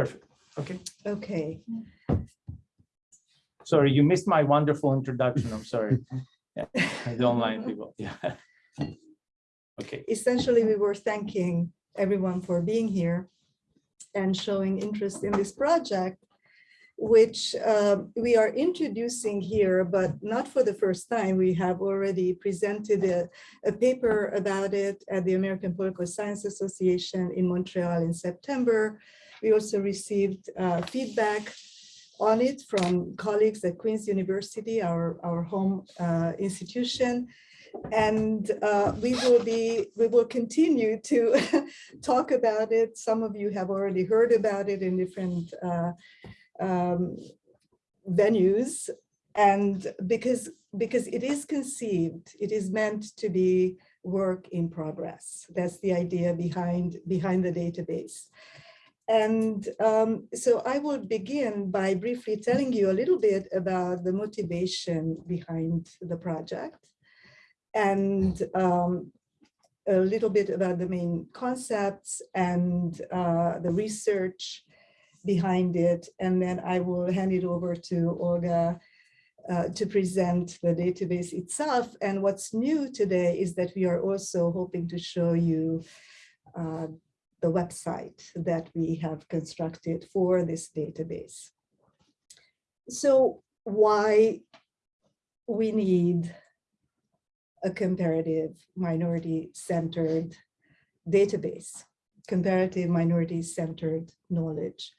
Perfect. Okay. Okay, Sorry, you missed my wonderful introduction. I'm sorry. Yeah, The online people. Yeah. Okay. essentially, we were thanking everyone for being here and showing interest in this project, which uh, we are introducing here, but not for the first time. We have already presented a, a paper about it at the American Political Science Association in Montreal in September. We also received uh, feedback on it from colleagues at Queen's University, our, our home uh, institution. And uh, we will be, we will continue to talk about it. Some of you have already heard about it in different uh, um, venues. And because, because it is conceived, it is meant to be work in progress. That's the idea behind, behind the database. And um, so I will begin by briefly telling you a little bit about the motivation behind the project and um, a little bit about the main concepts and uh, the research behind it. And then I will hand it over to Olga uh, to present the database itself. And what's new today is that we are also hoping to show you uh, the website that we have constructed for this database. So why we need a comparative minority-centered database, comparative minority-centered knowledge.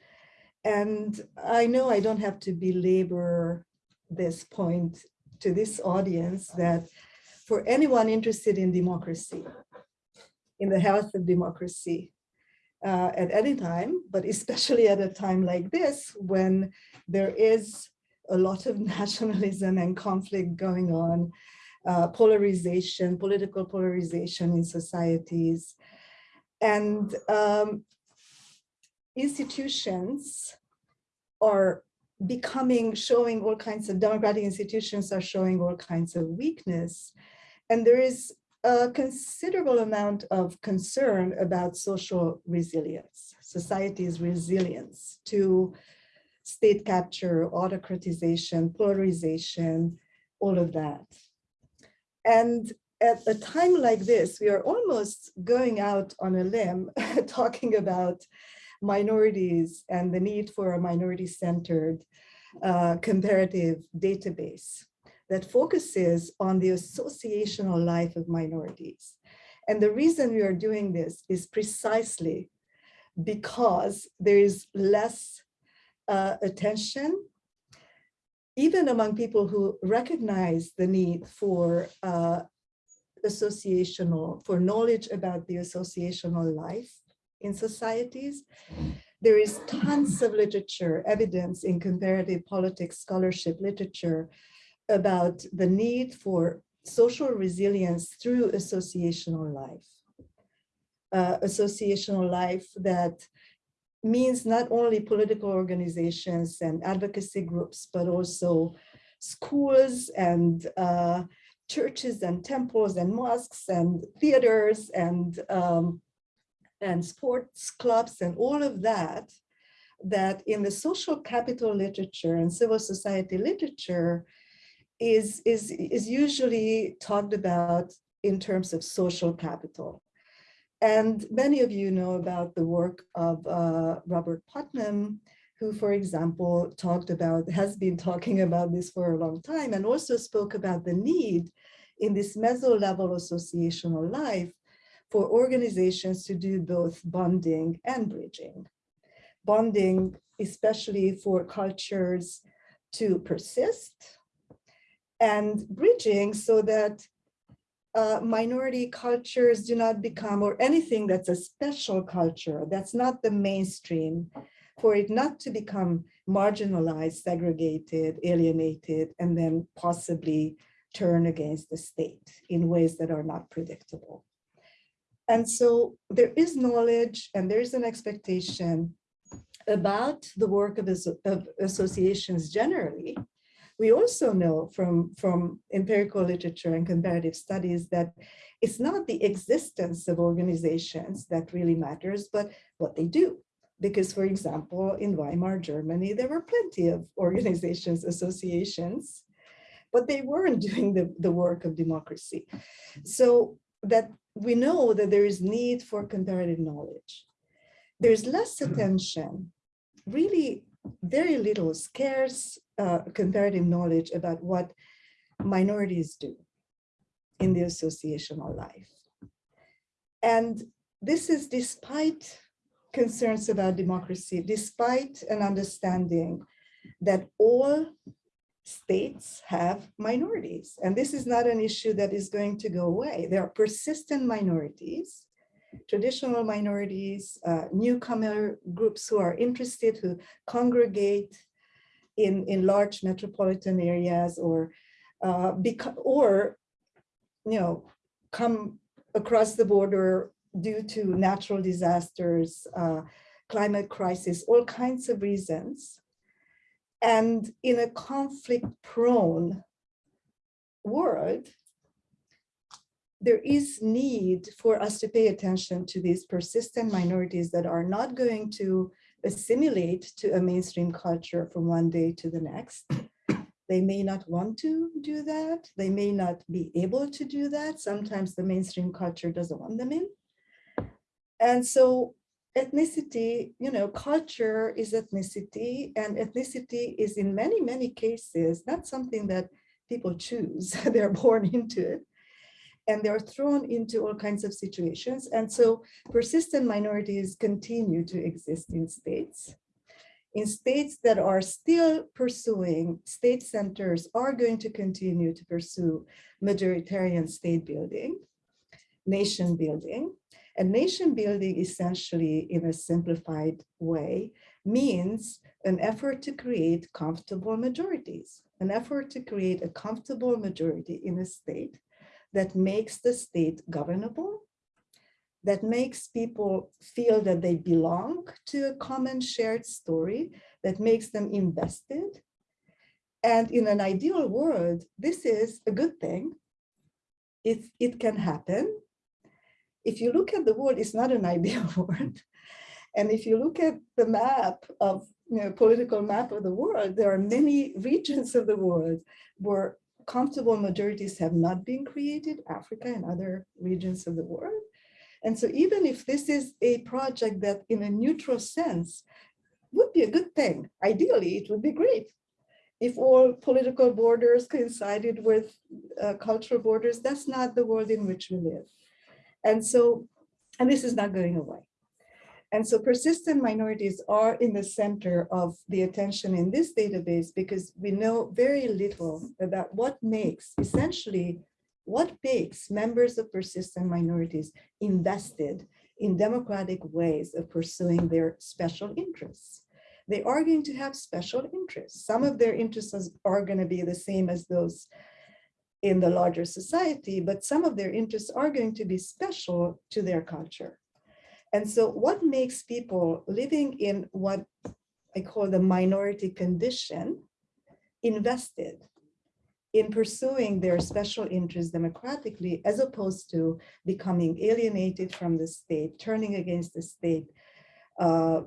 And I know I don't have to belabor this point to this audience that for anyone interested in democracy, in the health of democracy, uh, at any time, but especially at a time like this, when there is a lot of nationalism and conflict going on, uh, polarization, political polarization in societies. And um, institutions are becoming, showing all kinds of democratic institutions are showing all kinds of weakness. And there is a considerable amount of concern about social resilience, society's resilience to state capture, autocratization, polarization, all of that. And at a time like this, we are almost going out on a limb talking about minorities and the need for a minority-centered uh, comparative database that focuses on the associational life of minorities. And the reason we are doing this is precisely because there is less uh, attention, even among people who recognize the need for uh, associational, for knowledge about the associational life in societies. There is tons of literature, evidence in comparative politics scholarship literature about the need for social resilience through associational life. Uh, associational life that means not only political organizations and advocacy groups, but also schools and uh, churches and temples and mosques and theaters and um, and sports clubs and all of that, that in the social capital literature and civil society literature is, is, is usually talked about in terms of social capital. And many of you know about the work of uh, Robert Putnam, who, for example, talked about, has been talking about this for a long time and also spoke about the need in this meso-level associational life for organizations to do both bonding and bridging. Bonding, especially for cultures to persist, and bridging so that uh, minority cultures do not become, or anything that's a special culture, that's not the mainstream, for it not to become marginalized, segregated, alienated, and then possibly turn against the state in ways that are not predictable. And so there is knowledge and there's an expectation about the work of, of associations generally. We also know from, from empirical literature and comparative studies that it's not the existence of organizations that really matters, but what they do, Because, for example, in Weimar, Germany, there were plenty of organizations, associations, but they weren't doing the, the work of democracy. So that we know that there is need for comparative knowledge. There's less hmm. attention, really very little scarce uh, comparative knowledge about what minorities do in the associational life. And this is despite concerns about democracy, despite an understanding that all states have minorities. And this is not an issue that is going to go away. There are persistent minorities, traditional minorities, uh, newcomer groups who are interested, who congregate in, in large metropolitan areas or uh, or, you know, come across the border due to natural disasters, uh, climate crisis, all kinds of reasons. And in a conflict prone world, there is need for us to pay attention to these persistent minorities that are not going to assimilate to a mainstream culture from one day to the next. They may not want to do that. They may not be able to do that. Sometimes the mainstream culture doesn't want them in. And so ethnicity, you know, culture is ethnicity and ethnicity is in many, many cases, not something that people choose. They're born into it and they're thrown into all kinds of situations. And so persistent minorities continue to exist in states. In states that are still pursuing, state centers are going to continue to pursue majoritarian state building, nation building. And nation building essentially in a simplified way means an effort to create comfortable majorities, an effort to create a comfortable majority in a state that makes the state governable, that makes people feel that they belong to a common shared story, that makes them invested. And in an ideal world, this is a good thing. It, it can happen. If you look at the world, it's not an ideal world. And if you look at the map of you know, political map of the world, there are many regions of the world where comfortable majorities have not been created, Africa and other regions of the world. And so even if this is a project that in a neutral sense would be a good thing, ideally it would be great. If all political borders coincided with uh, cultural borders, that's not the world in which we live. And so, and this is not going away. And so persistent minorities are in the center of the attention in this database because we know very little about what makes, essentially, what makes members of persistent minorities invested in democratic ways of pursuing their special interests. They are going to have special interests. Some of their interests are going to be the same as those in the larger society, but some of their interests are going to be special to their culture. And so what makes people living in what I call the minority condition invested in pursuing their special interests democratically, as opposed to becoming alienated from the state, turning against the state, uh,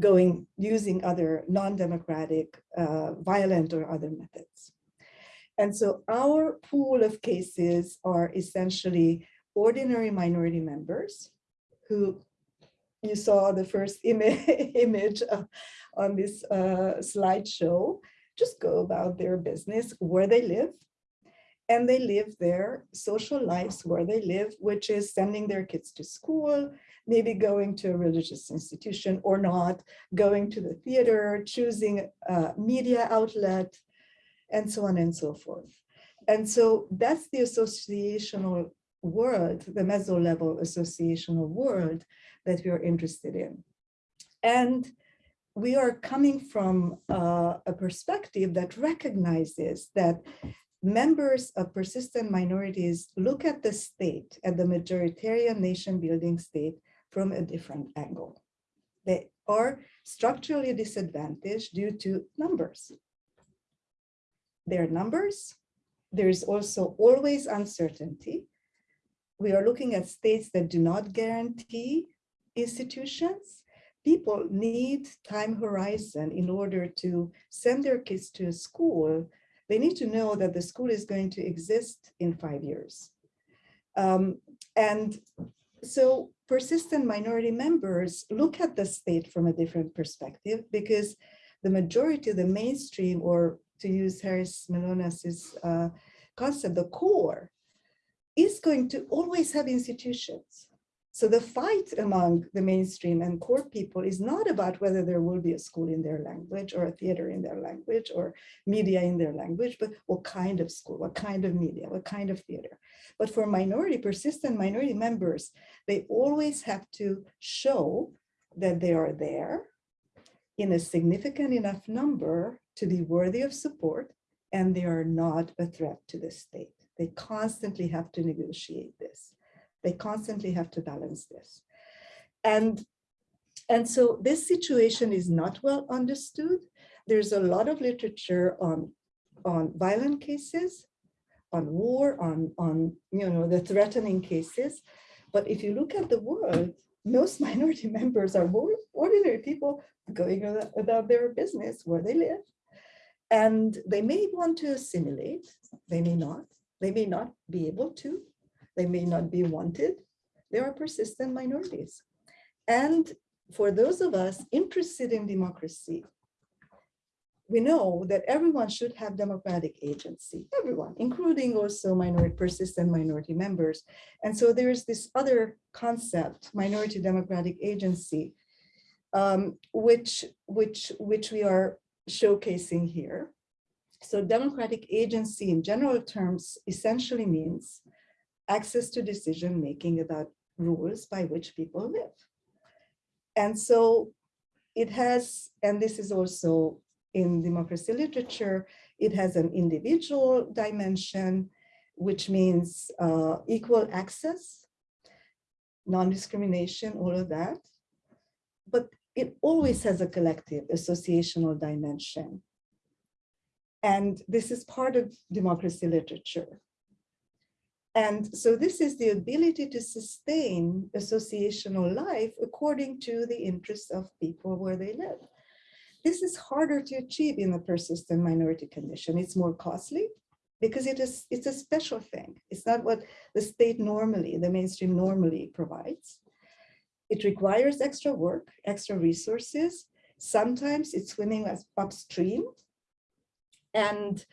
going, using other non-democratic, uh, violent or other methods. And so our pool of cases are essentially ordinary minority members who you saw the first Im image on this uh, slideshow, just go about their business where they live. And they live their social lives where they live, which is sending their kids to school, maybe going to a religious institution or not, going to the theater, choosing a media outlet, and so on and so forth. And so that's the associational world, the meso level associational world that we are interested in. And we are coming from uh, a perspective that recognizes that members of persistent minorities look at the state, at the majoritarian nation building state from a different angle. They are structurally disadvantaged due to numbers. Their numbers, there is also always uncertainty we are looking at states that do not guarantee institutions. people need time horizon in order to send their kids to a school, they need to know that the school is going to exist in five years. Um, and so persistent minority members look at the state from a different perspective because the majority, the mainstream, or to use Harris Mylonas's uh, concept, the core, is going to always have institutions. So the fight among the mainstream and core people is not about whether there will be a school in their language or a theater in their language or media in their language, but what kind of school, what kind of media, what kind of theater. But for minority, persistent minority members, they always have to show that they are there in a significant enough number to be worthy of support and they are not a threat to the state. They constantly have to negotiate this. They constantly have to balance this. And, and so this situation is not well understood. There's a lot of literature on, on violent cases, on war, on, on you know, the threatening cases. But if you look at the world, most minority members are ordinary people going about their business where they live. And they may want to assimilate, they may not, they may not be able to, they may not be wanted. There are persistent minorities. And for those of us interested in democracy, we know that everyone should have democratic agency, everyone, including also minority, persistent minority members. And so there is this other concept, minority democratic agency, um, which, which, which we are showcasing here. So democratic agency in general terms essentially means access to decision making about rules by which people live. And so it has, and this is also in democracy literature, it has an individual dimension, which means uh, equal access, non-discrimination, all of that. But it always has a collective associational dimension. And this is part of democracy literature. And so this is the ability to sustain associational life according to the interests of people where they live. This is harder to achieve in a persistent minority condition. It's more costly because it is it's a special thing. It's not what the state normally, the mainstream normally provides. It requires extra work, extra resources. Sometimes it's swimming upstream. And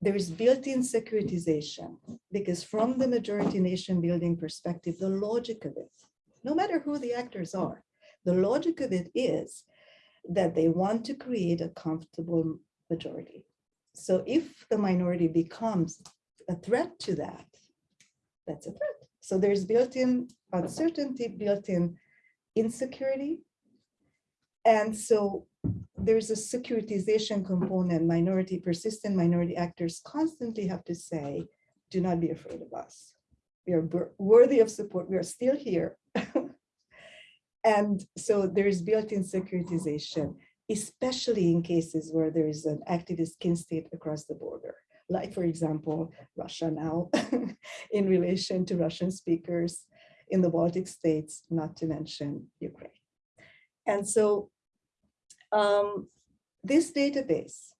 there is built-in securitization because from the majority nation building perspective, the logic of it, no matter who the actors are, the logic of it is that they want to create a comfortable majority. So if the minority becomes a threat to that, that's a threat. So there's built-in uncertainty, built-in insecurity. And so there's a securitization component, minority, persistent minority actors constantly have to say, do not be afraid of us. We are worthy of support. We are still here. and so there is built-in securitization, especially in cases where there is an activist kin state across the border. Like, for example, Russia now in relation to Russian speakers in the Baltic states, not to mention Ukraine. And so um, this database,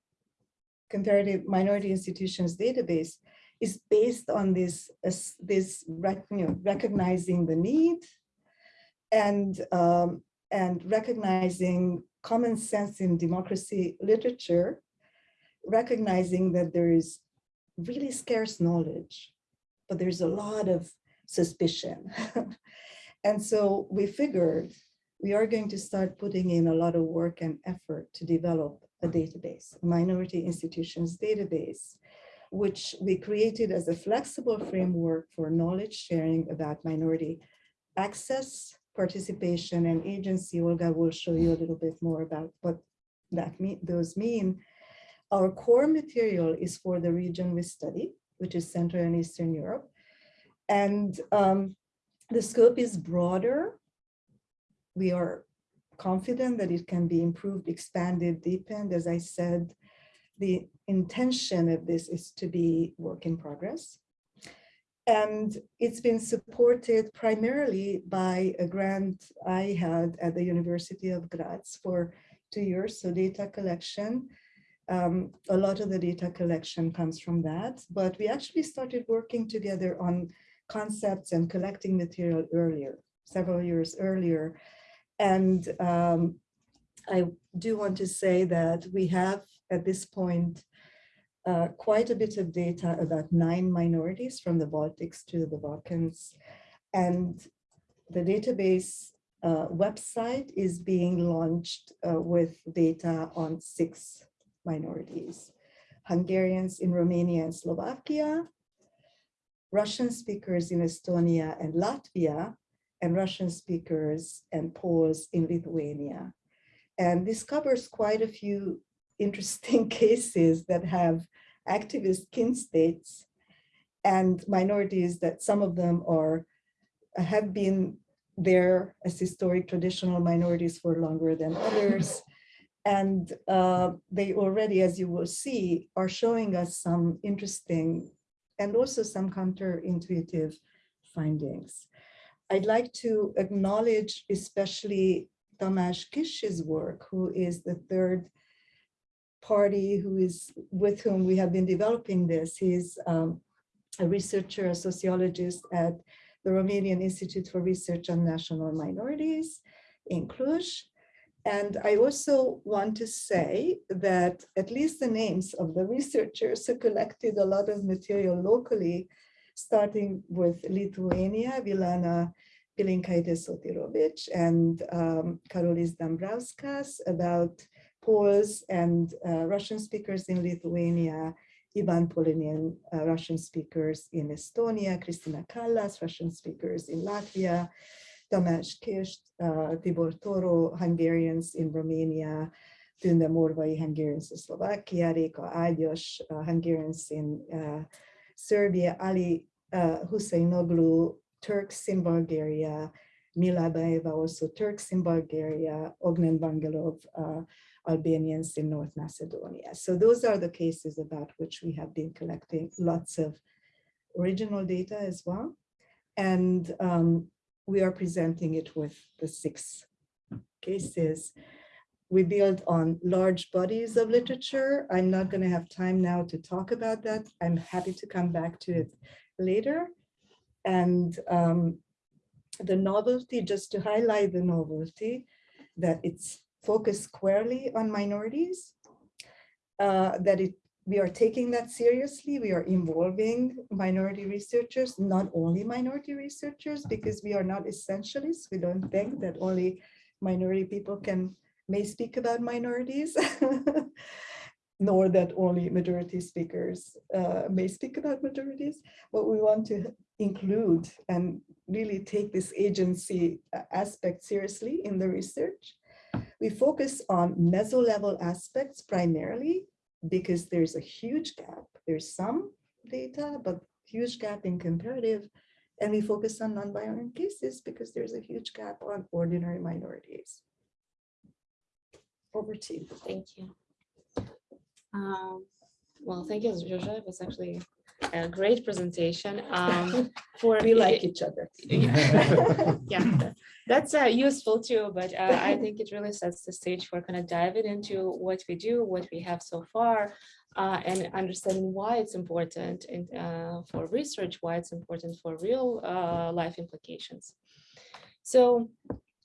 comparative minority institutions database, is based on this, uh, this rec, you know, recognizing the need and, um, and recognizing common sense in democracy literature, recognizing that there is really scarce knowledge, but there's a lot of suspicion. and so we figured we are going to start putting in a lot of work and effort to develop a database, a minority institutions database, which we created as a flexible framework for knowledge sharing about minority access, participation, and agency. Olga will show you a little bit more about what that mean, those mean. Our core material is for the region we study, which is Central and Eastern Europe. And um, the scope is broader we are confident that it can be improved, expanded, deepened. As I said, the intention of this is to be work in progress. And it's been supported primarily by a grant I had at the University of Graz for two years, so data collection. Um, a lot of the data collection comes from that, but we actually started working together on concepts and collecting material earlier, several years earlier. And um, I do want to say that we have at this point uh, quite a bit of data about nine minorities from the Baltics to the Balkans. And the database uh, website is being launched uh, with data on six minorities. Hungarians in Romania and Slovakia, Russian speakers in Estonia and Latvia, and Russian speakers and Poles in Lithuania. And this covers quite a few interesting cases that have activist kin states and minorities that some of them are have been there as historic traditional minorities for longer than others. And uh, they already, as you will see, are showing us some interesting and also some counterintuitive findings. I'd like to acknowledge especially Tamás Kiss's work, who is the third party who is with whom we have been developing this. He's um, a researcher, a sociologist at the Romanian Institute for Research on National Minorities in Cluj. And I also want to say that at least the names of the researchers who collected a lot of material locally, starting with Lithuania, Vilana Pilinkaitis Sotirovic and um, Karolis Dambrauskas about Poles and uh, Russian speakers in Lithuania, Ivan Polinian, uh, Russian speakers in Estonia, Kristina Kallas, Russian speakers in Latvia, Tamás Kiss, uh, Tibor Toro, Hungarians in Romania, Tünde Morvai, Hungarians in Slovakia, Reka Ágyas, uh, Hungarians in uh, Serbia, Ali uh, Husseinoglu, Turks in Bulgaria, Mila Baeva, also Turks in Bulgaria, Ognen Vangelov, uh, Albanians in North Macedonia. So those are the cases about which we have been collecting lots of original data as well. And um, we are presenting it with the six cases. We build on large bodies of literature. I'm not going to have time now to talk about that. I'm happy to come back to it later. And um, the novelty, just to highlight the novelty, that it's focused squarely on minorities, uh, that it we are taking that seriously. We are involving minority researchers, not only minority researchers, because we are not essentialists. We don't think that only minority people can may speak about minorities, nor that only majority speakers uh, may speak about majorities. But we want to include and really take this agency uh, aspect seriously in the research. We focus on meso-level aspects primarily because there's a huge gap. There's some data, but huge gap in comparative. And we focus on non-violent cases because there's a huge gap on ordinary minorities. Over to you. Thank you. Um, well, thank you, Zsuzsa. It was actually a great presentation. Um, for We like each other. yeah, that's uh, useful too, but uh, I think it really sets the stage for kind of diving into what we do, what we have so far, uh, and understanding why it's important and uh, for research, why it's important for real uh, life implications. So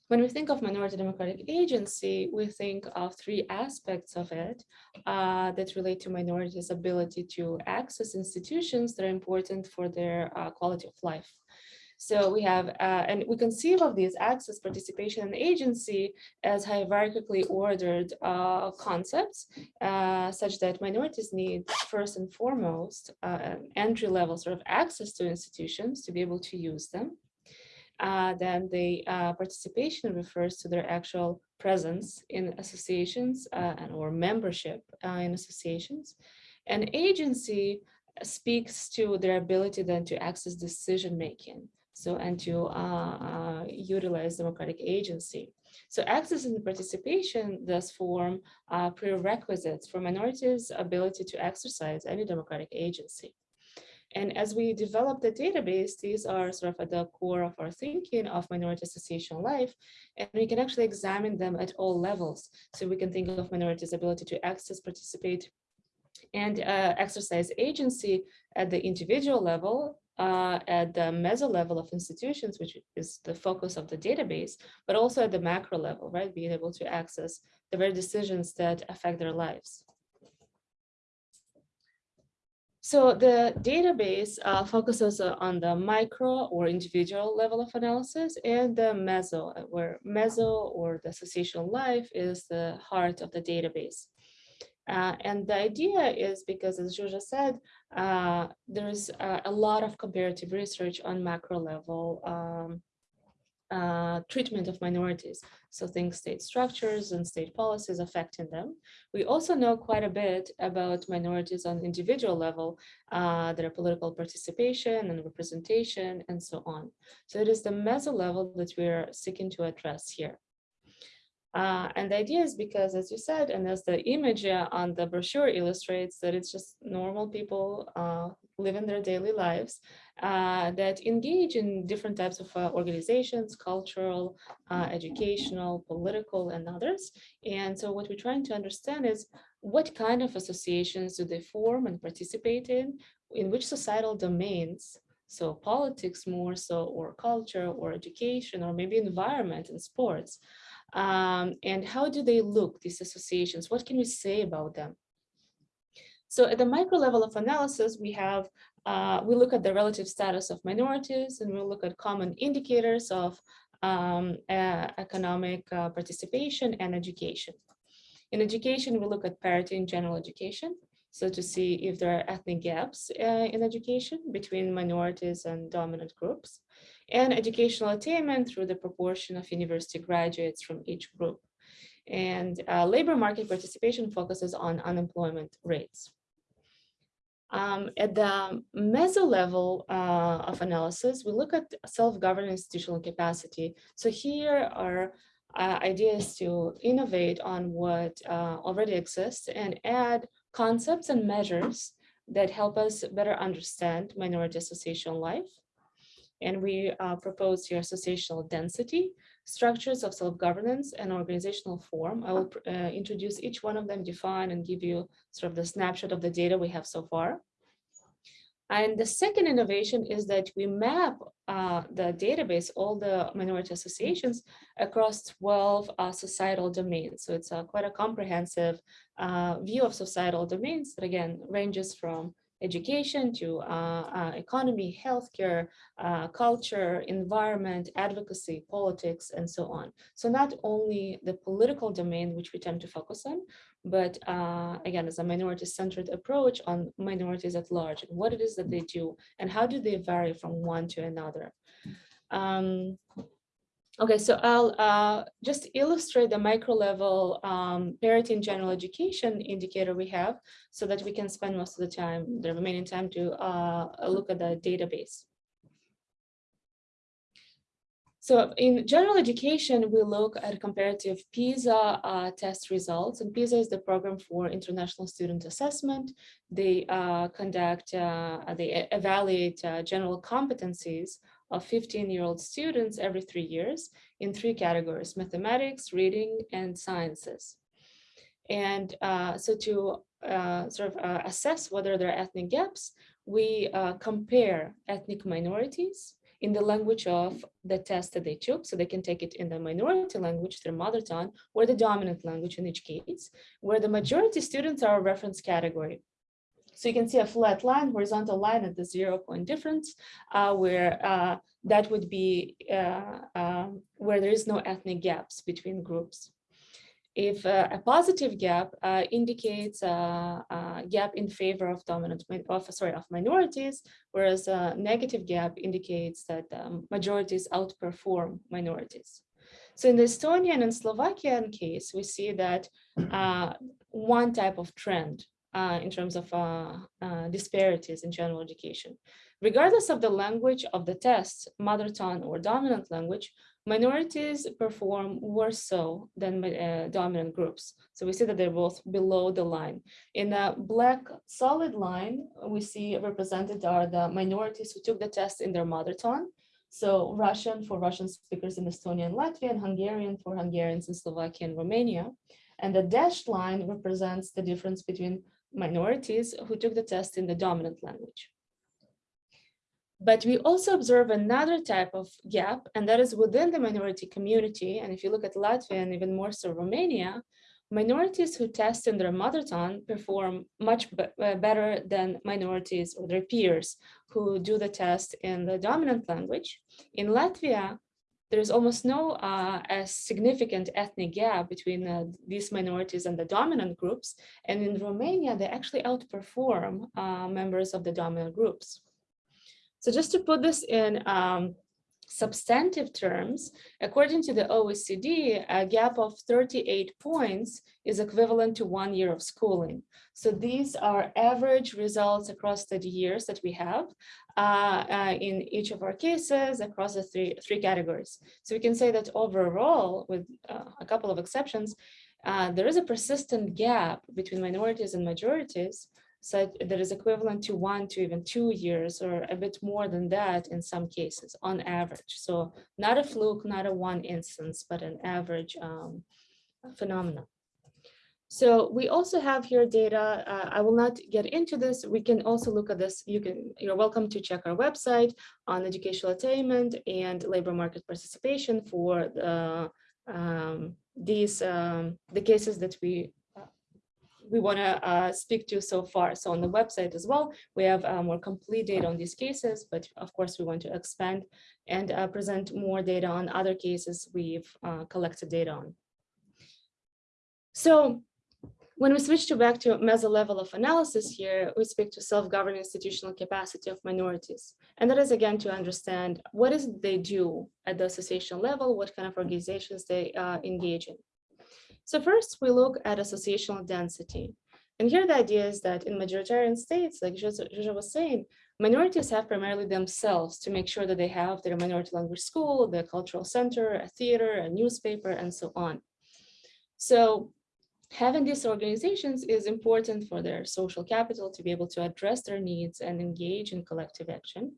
when we think of minority democratic agency, we think of three aspects of it uh, that relate to minorities' ability to access institutions that are important for their uh, quality of life. So we have, uh, and we conceive of these access, participation, and agency as hierarchically ordered uh, concepts, uh, such that minorities need first and foremost uh, entry level sort of access to institutions to be able to use them. Uh, then the uh, participation refers to their actual presence in associations and or membership in associations. And agency speaks to their ability then to access decision making. So, and to uh, uh, utilize democratic agency. So access and participation thus form uh, prerequisites for minorities' ability to exercise any democratic agency. And as we develop the database, these are sort of at the core of our thinking of minority association life. And we can actually examine them at all levels. So we can think of minorities' ability to access, participate, and uh, exercise agency at the individual level, uh, at the meso level of institutions, which is the focus of the database, but also at the macro level, right? Being able to access the very decisions that affect their lives. So the database uh, focuses uh, on the micro or individual level of analysis and the meso, uh, where meso or the associational life is the heart of the database. Uh, and the idea is because, as Julia said, uh, there's a, a lot of comparative research on macro level um, uh, treatment of minorities. So think state structures and state policies affecting them. We also know quite a bit about minorities on individual level, uh, their political participation and representation and so on. So it is the meso level that we're seeking to address here. Uh, and the idea is because, as you said, and as the image uh, on the brochure illustrates, that it's just normal people uh, living their daily lives uh, that engage in different types of uh, organizations, cultural, uh, educational, political, and others. And so what we're trying to understand is what kind of associations do they form and participate in, in which societal domains, so politics more so, or culture, or education, or maybe environment and sports. Um, and how do they look, these associations? What can we say about them? So at the micro level of analysis, we have, uh, we look at the relative status of minorities and we look at common indicators of um, uh, economic uh, participation and education. In education, we look at parity in general education. So to see if there are ethnic gaps uh, in education between minorities and dominant groups and educational attainment through the proportion of university graduates from each group. And uh, labor market participation focuses on unemployment rates. Um, at the meso level uh, of analysis, we look at self-governing institutional capacity. So here are uh, ideas to innovate on what uh, already exists and add concepts and measures that help us better understand minority association life and we uh, propose here associational density, structures of self-governance and organizational form. I will uh, introduce each one of them, define and give you sort of the snapshot of the data we have so far. And the second innovation is that we map uh, the database, all the minority associations across 12 uh, societal domains. So it's quite a comprehensive uh, view of societal domains that again ranges from education to uh, uh, economy, healthcare, uh, culture, environment, advocacy, politics, and so on. So not only the political domain, which we tend to focus on, but again, as a minority-centered approach on minorities at large, and what it is that they do, and how do they vary from one to another. Um, Okay, so I'll uh, just illustrate the micro level um, parity in general education indicator we have so that we can spend most of the time, the remaining time to uh, look at the database. So in general education, we look at comparative PISA uh, test results, and PISA is the program for international student assessment. They uh, conduct, uh, they evaluate uh, general competencies of 15-year-old students every three years in three categories, mathematics, reading, and sciences. And uh, so to uh, sort of uh, assess whether there are ethnic gaps, we uh, compare ethnic minorities in the language of the test that they took. So they can take it in the minority language, their mother tongue, or the dominant language in each case, where the majority students are a reference category. So you can see a flat line, horizontal line at the zero point difference, uh, where uh, that would be uh, um, where there is no ethnic gaps between groups. If uh, a positive gap uh, indicates a, a, gap in favor of dominant, of, sorry, of minorities, whereas a negative gap indicates that um, majorities outperform minorities. So in the Estonian and Slovakian case, we see that uh, one type of trend uh, in terms of uh, uh, disparities in general education. Regardless of the language of the test, mother tongue or dominant language, minorities perform worse so than uh, dominant groups. So we see that they're both below the line. In the black solid line, we see represented are the minorities who took the test in their mother tongue. So Russian for Russian speakers in Estonia and Latvia, and Hungarian for Hungarians in Slovakia and Romania. And the dashed line represents the difference between minorities who took the test in the dominant language. But we also observe another type of gap, and that is within the minority community. And if you look at Latvia and even more so Romania, minorities who test in their mother tongue perform much be uh, better than minorities or their peers who do the test in the dominant language. In Latvia, there's almost no uh, significant ethnic gap between uh, these minorities and the dominant groups. And in Romania, they actually outperform uh, members of the dominant groups. So just to put this in um, substantive terms, according to the OECD, a gap of 38 points is equivalent to one year of schooling. So these are average results across the years that we have uh, uh, in each of our cases across the three, three categories. So we can say that overall, with uh, a couple of exceptions, uh, there is a persistent gap between minorities and majorities so that is equivalent to one to even two years or a bit more than that in some cases on average. So not a fluke, not a one instance, but an average um, phenomenon. So we also have here data. Uh, I will not get into this. We can also look at this. You can, you're welcome to check our website on educational attainment and labor market participation for the, um, these um, the cases that we we want to uh, speak to so far. So on the website as well, we have uh, more complete data on these cases, but of course we want to expand and uh, present more data on other cases we've uh, collected data on. So when we switch to back to meso level of analysis here, we speak to self-governing institutional capacity of minorities. And that is again to understand what is they do at the association level, what kind of organizations they uh, engage in. So first we look at associational density. And here the idea is that in majoritarian states, like Zsuzsa was saying, minorities have primarily themselves to make sure that they have their minority language school, the cultural center, a theater, a newspaper, and so on. So having these organizations is important for their social capital to be able to address their needs and engage in collective action.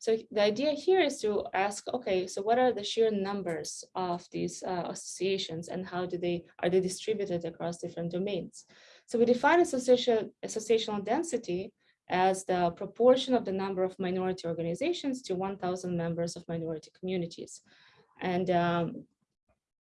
So the idea here is to ask, okay, so what are the sheer numbers of these uh, associations and how do they are they distributed across different domains? So we define association, associational density as the proportion of the number of minority organizations to 1,000 members of minority communities. And um,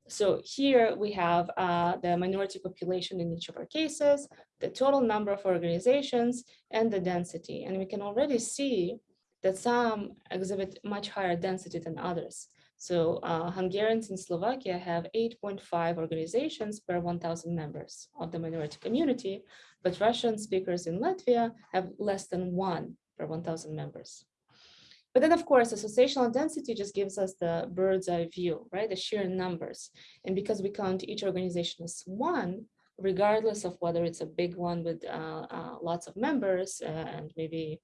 so here we have uh, the minority population in each of our cases, the total number of organizations, and the density. And we can already see that some exhibit much higher density than others. So uh, Hungarians in Slovakia have 8.5 organizations per 1,000 members of the minority community, but Russian speakers in Latvia have less than one per 1,000 members. But then, of course, associational density just gives us the bird's eye view, right? The sheer numbers. And because we count each organization as one, regardless of whether it's a big one with uh, uh, lots of members uh, and maybe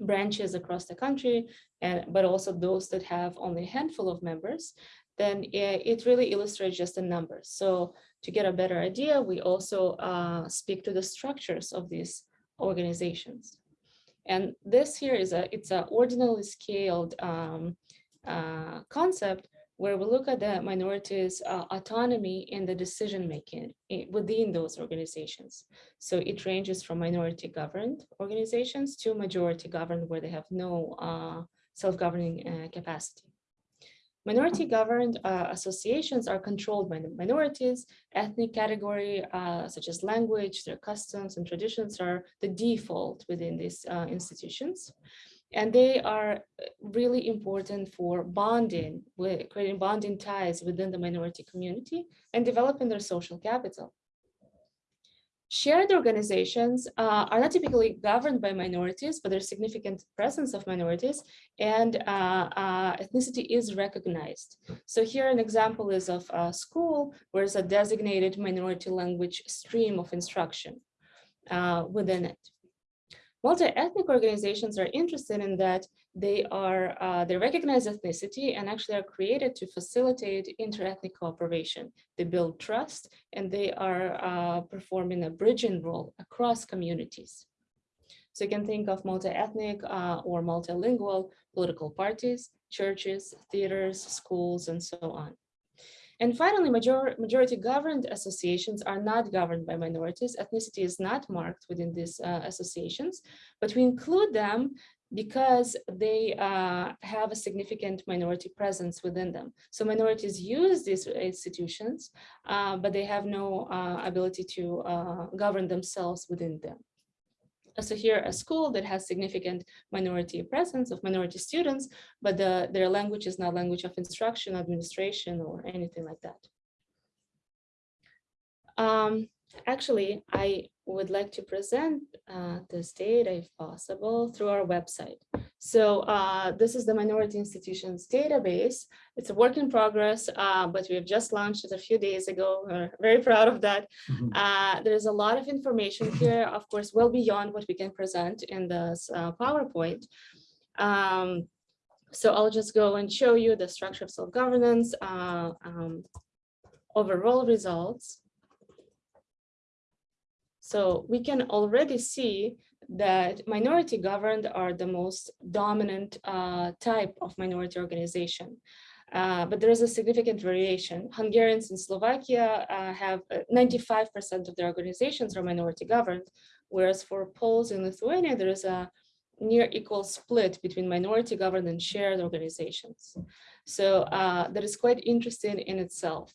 branches across the country, and but also those that have only a handful of members, then it really illustrates just the numbers. So to get a better idea, we also uh, speak to the structures of these organizations. And this here is a it's a ordinally scaled um, uh, concept where we look at the minorities' uh, autonomy in the decision making within those organizations. So it ranges from minority governed organizations to majority governed where they have no uh, self-governing uh, capacity. Minority governed uh, associations are controlled by the minorities, ethnic category, uh, such as language, their customs and traditions are the default within these uh, institutions. And they are uh, really important for bonding, with creating bonding ties within the minority community and developing their social capital. Shared organizations uh, are not typically governed by minorities, but there's significant presence of minorities and uh, uh, ethnicity is recognized. So here an example is of a school where there's a designated minority language stream of instruction uh, within it. Multi-ethnic organizations are interested in that they are, uh, they recognize ethnicity and actually are created to facilitate inter-ethnic cooperation. They build trust and they are uh, performing a bridging role across communities. So you can think of multi-ethnic uh, or multilingual political parties, churches, theaters, schools, and so on. And finally, major majority governed associations are not governed by minorities. Ethnicity is not marked within these uh, associations, but we include them because they uh, have a significant minority presence within them. So minorities use these institutions, uh, but they have no uh, ability to uh, govern themselves within them. So here a school that has significant minority presence of minority students, but the, their language is not language of instruction, administration, or anything like that. Um, actually, I would like to present uh, this data, if possible, through our website. So uh, this is the Minority Institutions database. It's a work in progress, uh, but we have just launched it a few days ago. We're very proud of that. Mhm. Uh, there's a lot of information here, of course, well beyond what we can present in this uh, PowerPoint. Um, so I'll just go and show you the structure of self-governance, uh, um, overall results. So we can already see that minority governed are the most dominant uh, type of minority organization. Uh, but there is a significant variation. Hungarians in Slovakia uh, have 95% of their organizations are minority governed, whereas for Poles in Lithuania, there is a near equal split between minority governed and shared organizations. So uh, that is quite interesting in itself.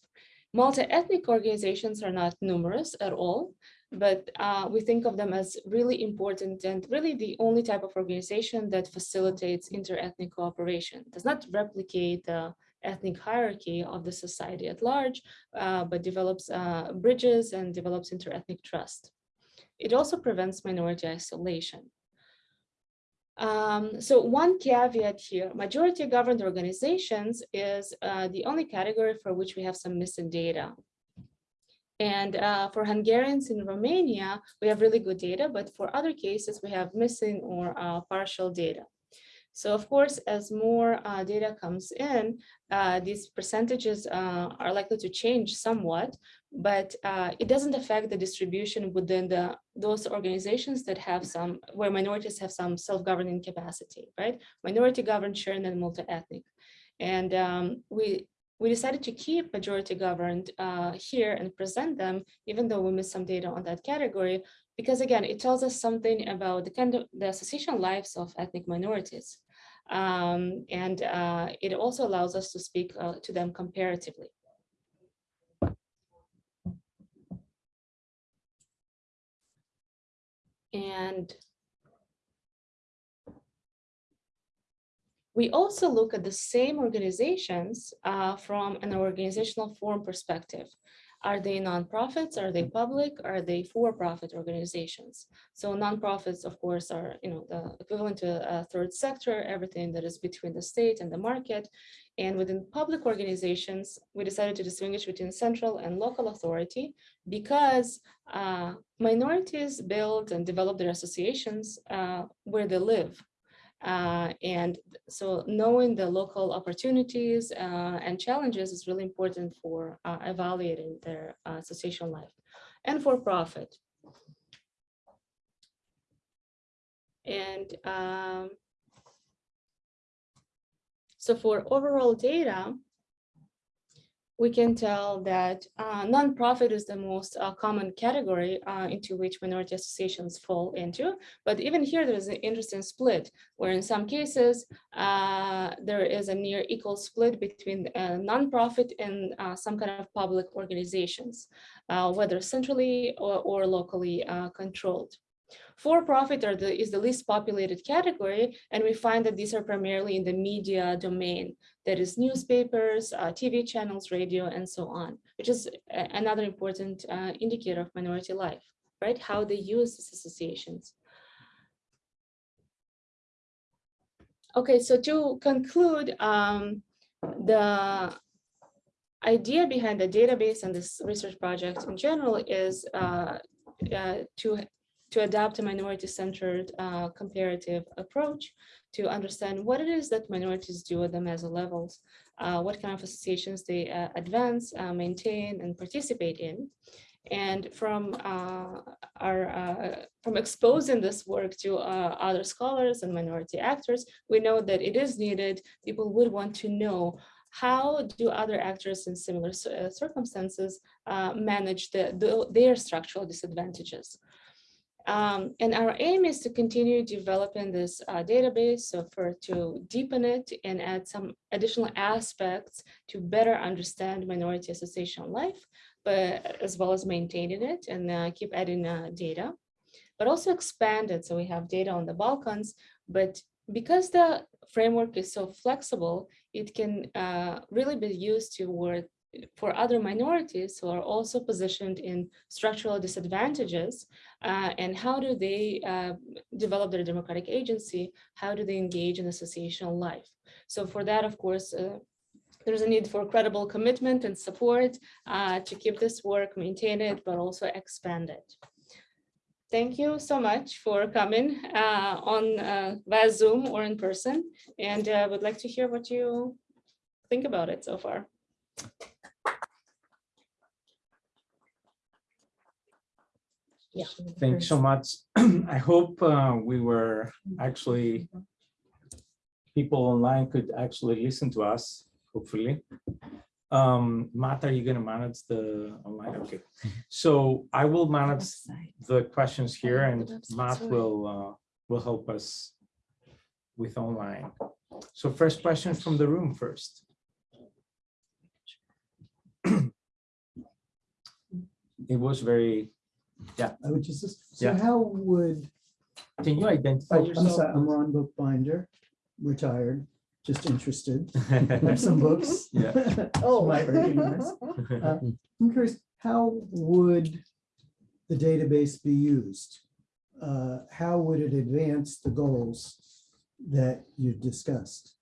Multi-ethnic organizations are not numerous at all, but uh, we think of them as really important and really the only type of organization that facilitates inter-ethnic cooperation, does not replicate the ethnic hierarchy of the society at large, uh, but develops uh, bridges and develops inter-ethnic trust. It also prevents minority isolation. Um, so one caveat here, majority governed organizations is uh, the only category for which we have some missing data. And uh, for Hungarians in Romania, we have really good data, but for other cases, we have missing or uh, partial data. So of course, as more uh, data comes in, uh, these percentages uh, are likely to change somewhat, but uh, it doesn't affect the distribution within the those organizations that have some, where minorities have some self-governing capacity, right? Minority governed, shared, and multi-ethnic. And um, we we decided to keep majority governed uh, here and present them, even though we missed some data on that category, because again, it tells us something about the kind of the association lives of ethnic minorities. Um, and uh, it also allows us to speak uh, to them comparatively. And We also look at the same organizations uh, from an organizational form perspective. Are they nonprofits? Are they public? Are they for-profit organizations? So nonprofits, of course, are you know the equivalent to a third sector, everything that is between the state and the market. And within public organizations, we decided to distinguish between central and local authority because uh, minorities build and develop their associations uh, where they live. Uh, and so knowing the local opportunities uh, and challenges is really important for uh, evaluating their uh, association life and for profit. And um, so for overall data, we can tell that uh, nonprofit is the most uh, common category uh, into which minority associations fall into. But even here, there is an interesting split, where in some cases, uh, there is a near equal split between uh, nonprofit and uh, some kind of public organizations, whether centrally or, or locally controlled. For-profit is the least populated category, and we find that these are primarily in the media domain. That is newspapers, uh, TV channels, radio, and so on, which is another important uh, indicator of minority life, right? How they use these associations. Okay, so to conclude, um, the idea behind the database and this research project in general is uh, uh, to to adopt a minority-centered uh, comparative approach to understand what it is that minorities do at the meso levels, uh, what kind of associations they uh, advance, uh, maintain, and participate in. And from uh, our uh, from exposing this work to other scholars and minority actors, we know that it is needed. People would want to know how do other actors in similar circumstances manage the, the- their structural disadvantages. Um, and our aim is to continue developing this uh, database, so for to deepen it and add some additional aspects to better understand minority association life, but as well as maintaining it and uh, keep adding uh, data, but also expand it. So we have data on the Balkans, but because the framework is so flexible, it can uh, really be used to work for other minorities who are also positioned in structural disadvantages uh, and how do they uh, develop their democratic agency? How do they engage in associational life? So for that, of course, uh, there's a need for credible commitment and support uh, to keep this work, maintain it, but also expand it. Thank you so much for coming uh, on uh, via Zoom or in person, and uh, would like to hear what you think about it so far. Yeah. Thanks so much. I hope uh, we were actually, people online could actually listen to us, hopefully. Um, Matt, are you gonna manage the online? Okay, so I will manage the questions here and Matt will, uh, will help us with online. So first question from the room first. It was very, I would just, so Yeah. how would, can you identify oh, I'm yourself? sorry, I'm Ron Bookbinder, retired, just interested, have some books. Yeah. Oh. my be. Uh, I'm curious, how would the database be used? Uh, How would it advance the goals that you discussed?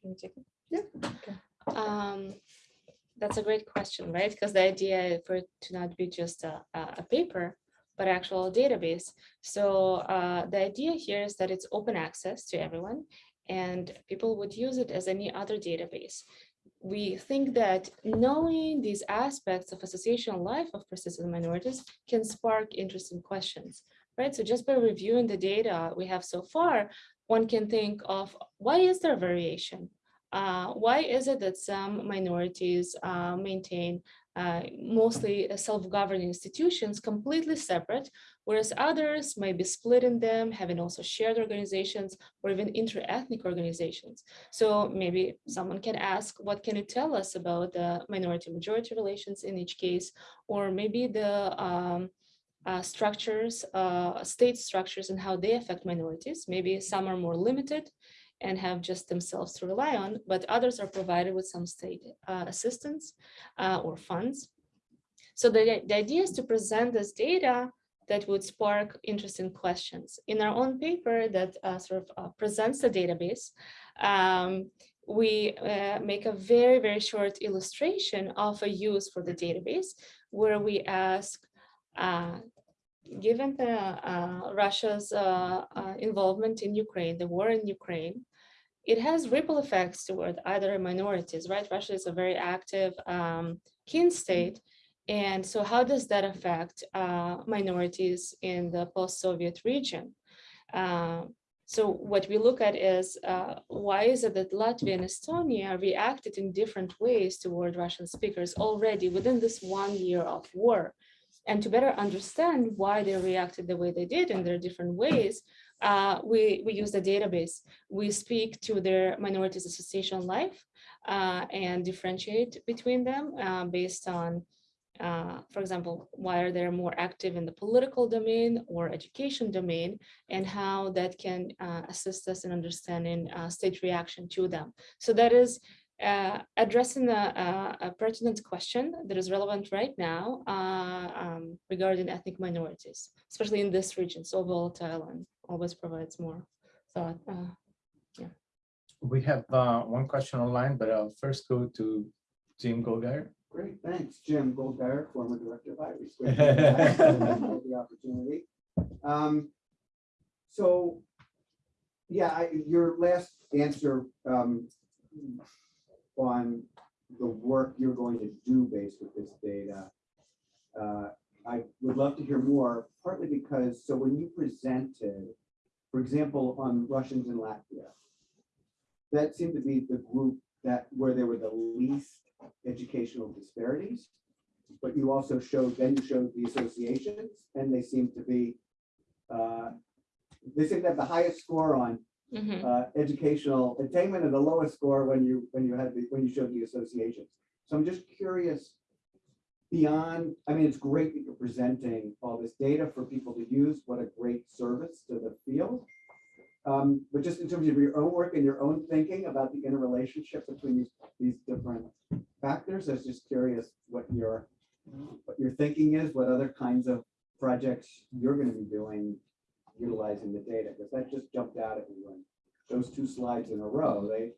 Can you take it? Yeah, Um, that's a great question, right? Because the idea for it to not be just a, a paper, but actual database. So uh, the idea here is that it's open access to everyone and people would use it as any other database. We think that knowing these aspects of associational life of persistent minorities can spark interesting questions, right? So just by reviewing the data we have so far, one can think of why is there variation? Uh, why is it that some minorities uh, maintain uh, mostly self-governing institutions completely separate, whereas others may be split in them, having also shared organizations or even inter-ethnic organizations. So maybe someone can ask, what can you tell us about the minority-majority relations in each case? Or maybe the um, uh, structures, uh, state structures and how they affect minorities. Maybe some are more limited and have just themselves to rely on, but others are provided with some state uh, assistance uh, or funds. So the, the idea is to present this data that would spark interesting questions. In our own paper that uh, sort of uh, presents the database, um, we uh, make a very, very short illustration of a use for the database where we ask, uh, given the uh, Russia's uh, uh, involvement in Ukraine, the war in Ukraine, it has ripple effects toward other minorities, right? Russia is a very active um, kin state. And so how does that affect uh, minorities in the post-Soviet region? Uh, so what we look at is uh, why is it that Latvia and Estonia reacted in different ways toward Russian speakers already within this one year of war? And to better understand why they reacted the way they did in their different ways, uh, we, we use the database. We speak to their minorities association life uh, and differentiate between them uh, based on, uh, for example, why are they more active in the political domain or education domain, and how that can uh, assist us in understanding uh, state reaction to them. So that is uh, addressing a, a, a pertinent question that is relevant right now uh, um, regarding ethnic minorities, especially in this region, so volatile and always provides more thought. Uh, We have uh, one question online, but I'll first go to Jim Goldgeier. Great, thanks. Jim Goldgeier, former director of IERES. Great to be back. Thank you for The opportunity. Um, So, yeah, I, your last answer um, on the work you're going to do based with this data, uh, I would love to hear more, partly because, so when you presented, for example, on Russians in Latvia, that seemed to be the group that, where there were the least educational disparities. But you also showed, then you showed the associations, and they seem to be, uh, they seem to have the highest score on Mhm. uh, educational attainment and the lowest score when you, when you had, the when you showed the associations. So I'm just curious, beyond, I mean, it's great that you're presenting all this data for people to use. What a great service to the field. Um, But just in terms of your own work and your own thinking about the interrelationship between these, these different factors, I was just curious what your, what your thinking is, what other kinds of projects you're gonna be doing utilizing the data, because that just jumped out at me when those two slides in a row, they,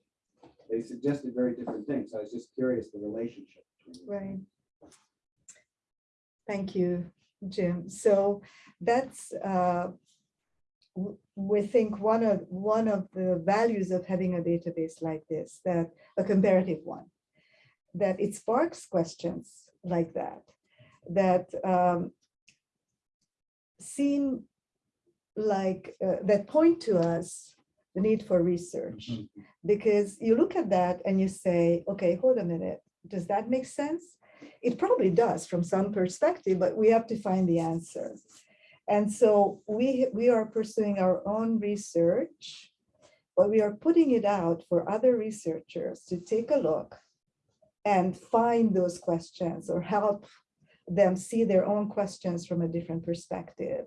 they suggested very different things. I was just curious the relationship. Right. Thank you, Jim. So that's, uh, we think one of, one of the values of having a database like this, that a comparative one, that it sparks questions like that, that um, seem like, uh, that point to us the need for research. Because you look at that and you say, okay, hold a minute, does that make sense? It probably does from some perspective, but we have to find the answer. And so we, we are pursuing our own research, but we are putting it out for other researchers to take a look and find those questions or help them see their own questions from a different perspective.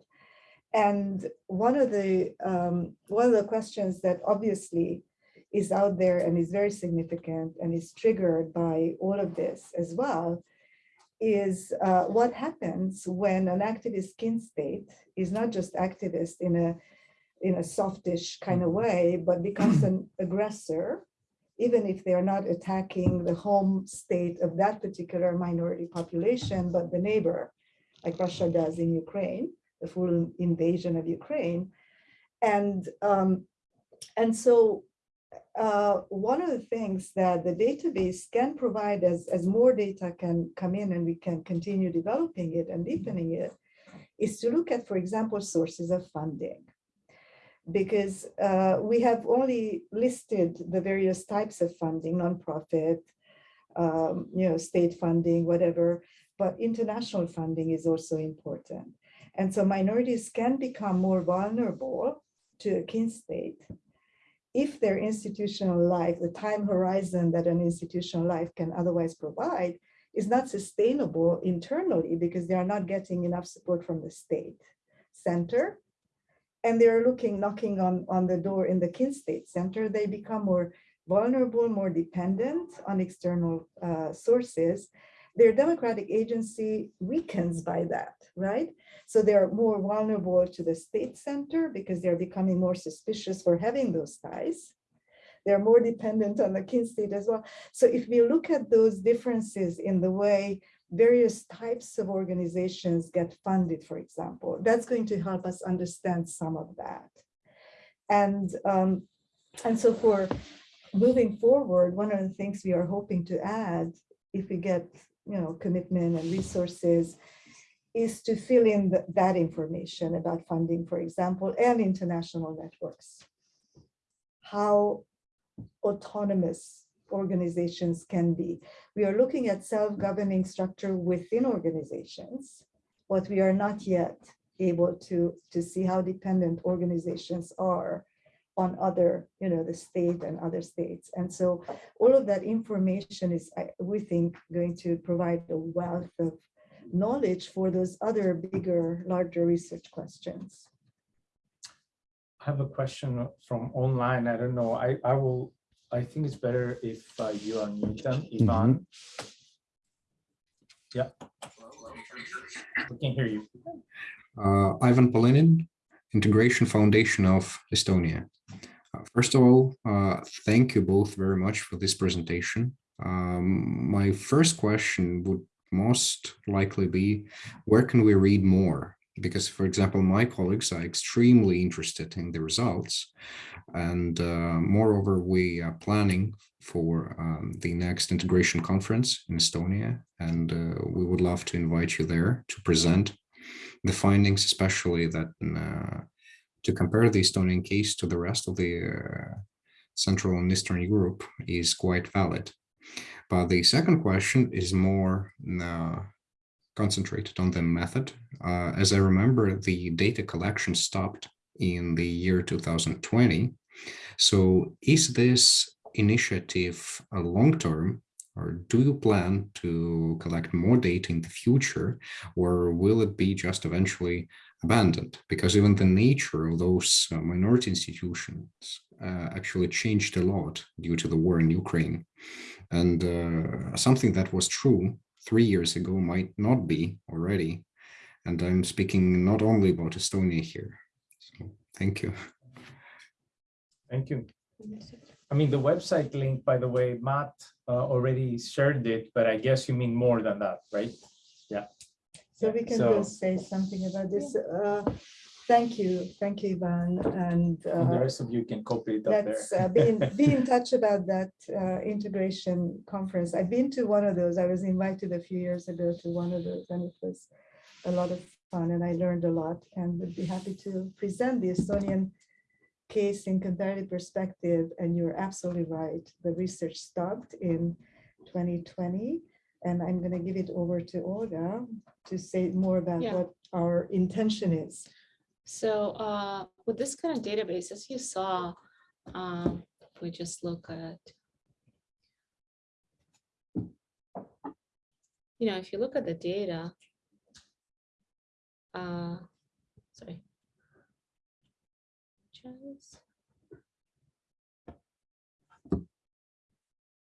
And one of the, um, one of the questions that obviously is out there and is very significant and is triggered by all of this as well is uh, what happens when an activist kin state is not just activist in a in a softish kind of way, but becomes an aggressor, even if they are not attacking the home state of that particular minority population, but the neighbor, like Russia does in Ukraine, the full invasion of Ukraine. And um, and so uh, one of the things that the database can provide as, as more data can come in and we can continue developing it and deepening it is to look at, for example, sources of funding. Because uh, we have only listed the various types of funding, nonprofit, um, you know, state funding, whatever, but international funding is also important. And so minorities can become more vulnerable to a kin state if their institutional life, the time horizon that an institutional life can otherwise provide is not sustainable internally because they are not getting enough support from the state center. And they're looking, knocking on, on the door in the kin state center, they become more vulnerable, more dependent on external uh, sources. Their democratic agency weakens by that, right? So they're more vulnerable to the state center because they're becoming more suspicious for having those ties. They're more dependent on the kin state as well. So if we look at those differences in the way various types of organizations get funded, for example, that's going to help us understand some of that. And, um, and so for moving forward, one of the things we are hoping to add, if we get you know, commitment and resources, is to fill in th- that information about funding, for example, and international networks. How autonomous organizations can be. We are looking at self-governing structure within organizations, but we are not yet able to, to see how dependent organizations are on other, you know, the state and other states. And so all of that information is, I- we think, going to provide a wealth of knowledge for those other bigger, larger research questions. I have a question from online. I don't know. I, I will, I think it's better if uh, you unmute them, Ivan. Yeah. We can hear you. Uh, Ivan Polinin, Integration Foundation of Estonia. Uh, First of all, uh, thank you both very much for this presentation. Um, my first question would most likely be, where can we read more? Because, for example, my colleagues are extremely interested in the results. And uh, moreover, we are planning for um, the next integration conference in Estonia, and uh, we would love to invite you there to present the findings, especially that uh, to compare the Estonian case to the rest of the uh, Central and Eastern Europe is quite valid. But the second question is more uh, concentrated on the method. Uh, as I remember, the data collection stopped in the year 2020. So is this initiative a long-term or do you plan to collect more data in the future or will it be just eventually abandoned? Because even the nature of those uh, minority institutions uh, actually changed a lot due to the war in Ukraine. And uh, something that was true three years ago might not be already. And I'm speaking not only about Estonia here. So thank you. Thank you. I mean, the website link, by the way, Matt uh, already shared it, but I guess you mean more than that, right? Yeah. So we can So- just say something about this. Uh, Thank you, thank you, Ivan, and And the uh, rest of you can copy it up there. uh, be in, be in touch about that uh, integration conference. I've been to one of those. I was invited a few years ago to one of those, and it was a lot of fun, and I learned a lot, and would be happy to present the Estonian case in comparative perspective, and you're absolutely right. The research stopped in 2020, and I'm going to give it over to Olga to say more about Yeah. what our intention is. So uh, with this kind of database, as you saw, um, if we just look at, you know, if you look at the data, uh, sorry.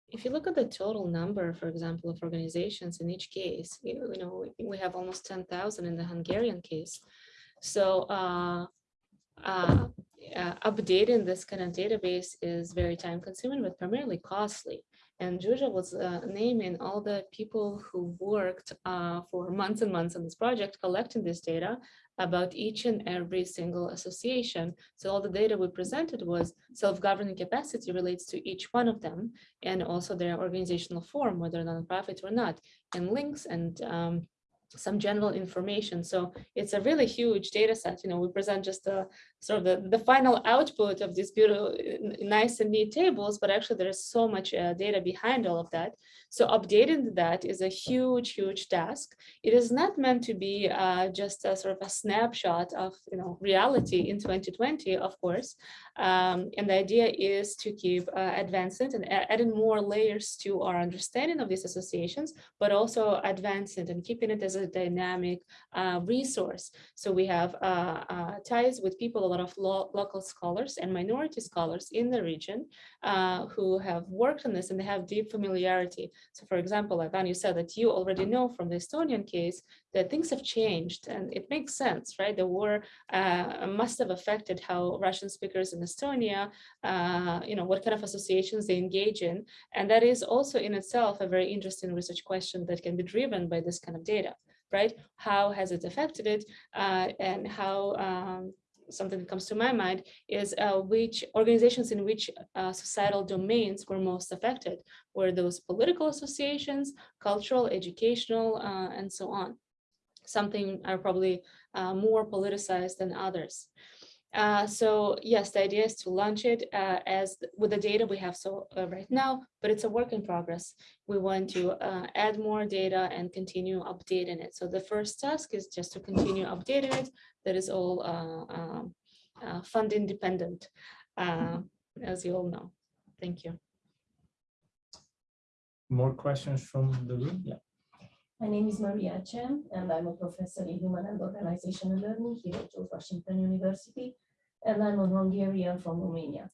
If you look at the total number, for example, of organizations in each case, you you know, we- we have almost 10,000 in the Hungarian case. So uh, uh, uh, updating this kind of database is very time consuming, but primarily costly. And Julia was uh, naming all the people who worked uh, for months and months on this project, collecting this data about each and every single association. So all the data we presented was self-governing capacity relates to each one of them and also their organizational form, whether nonprofit or not, and links and um, some general information. So it's a really huge data set. You know, we present just a sort of the, the final output of these beautiful, nice and neat tables, but actually there is so much uh, data behind all of that. So updating that is a huge, huge task. It is not meant to be uh, just a sort of a snapshot of, you know, reality in 2020, of course. Um, and the idea is to keep uh, advancing and adding more layers to our understanding of these associations, but also advancing and keeping it as a dynamic uh, resource. So we have uh, uh, ties with people, a lot of lo- local scholars and minority scholars in the region uh, who have worked on this and they have deep familiarity. So for example, Ivan, you said that you already know from the Estonian case that things have changed and it makes sense, right? The war uh, must have affected how Russian speakers in Estonia, you know, what kind of associations they engage in. And that is also in itself a very interesting research question that can be driven by this kind of data, right? How has it affected it uh, and how um, something that comes to my mind is uh, which organizations in which uh, societal domains were most affected. Were those political associations, cultural, educational, uh, and so on. Something are probably uh, more politicized than others. Uh, so yes, the idea is to launch it uh, as with the data we have so uh, right now, but it's a work in progress. We want to uh, add more data and continue updating it. So the first task is just to continue updating it. That is all uh, um, uh, fund independent, uh, as you all know. Thank you. More questions from the room? Yeah. My name is Maria Cseh, and I'm a professor in human and organizational learning here at George Washington University, and I'm a Hungarian from Romania.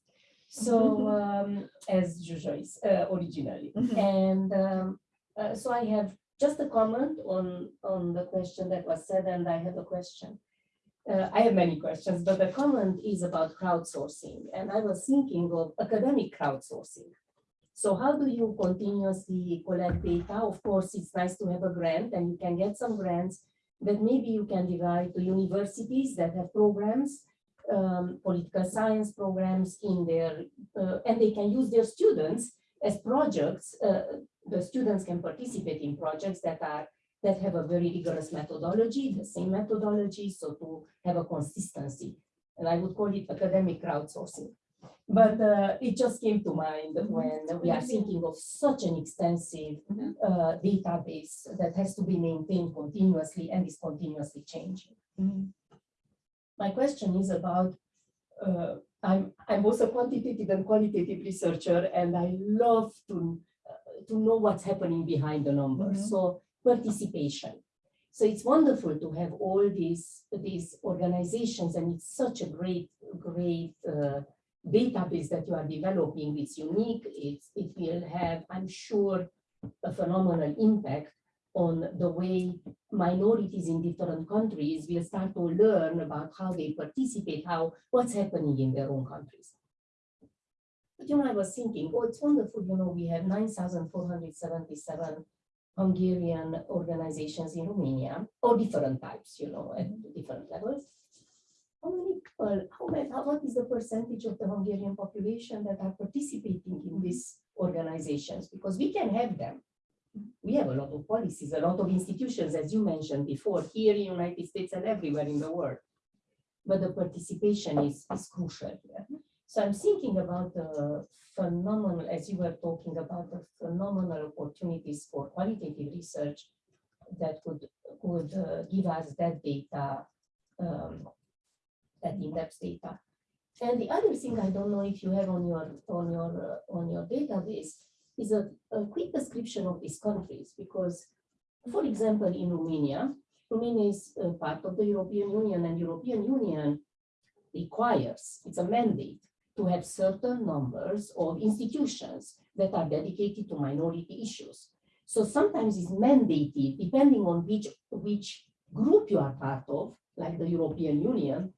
So, um, as Zsuzsa uh, originally, Mhm. and um, uh, so I have just a comment on on the question that was said, and I have a question. Uh, I have many questions, but the comment is about crowdsourcing, and I was thinking of academic crowdsourcing. So how do you continuously collect data? Of course, it's nice to have a grant and you can get some grants that maybe you can divide to universities that have programs, um, political science programs in their, uh, and they can use their students as projects. Uh, the students can participate in projects that are that have a very rigorous methodology, the same methodology, so to have a consistency. And I would call it academic crowdsourcing. But uh, it just came to mind when we are thinking of such an extensive Mhm. uh, database that has to be maintained continuously and is continuously changing. Mhm. My question is about, uh, I'm, I'm both a quantitative and qualitative researcher, and I love to, uh, to know what's happening behind the numbers. Mhm. So participation. So it's wonderful to have all these, these organizations, and it's such a great, great uh, database that you are developing. It's unique. It's, it will have, I'm sure, a phenomenal impact on the way minorities in different countries will start to learn about how they participate, how, what's happening in their own countries. But you know, I was thinking, oh, it's wonderful, you know, we have nine thousand four hundred seventy-seven Hungarian organizations in Romania, or different types, you know, at different levels. How many people, how many, what is the percentage of the Hungarian population that are participating in these organizations? Because we can have them. We have a lot of policies, a lot of institutions, as you mentioned before, here in United States and everywhere in the world. But the participation is, is crucial here. So I'm thinking about the phenomenal, as you were talking about the phenomenal opportunities for qualitative research that could, could uh, give us that data, um, that in-depth data. And the other thing I don't know if you have on your, on your, uh, on your database is a, a quick description of these countries, because, for example, in Romania, Romania is part of the European Union and European Union requires, it's a mandate to have certain numbers of institutions that are dedicated to minority issues. So sometimes it's mandated, depending on which, which group you are part of, like the European Union,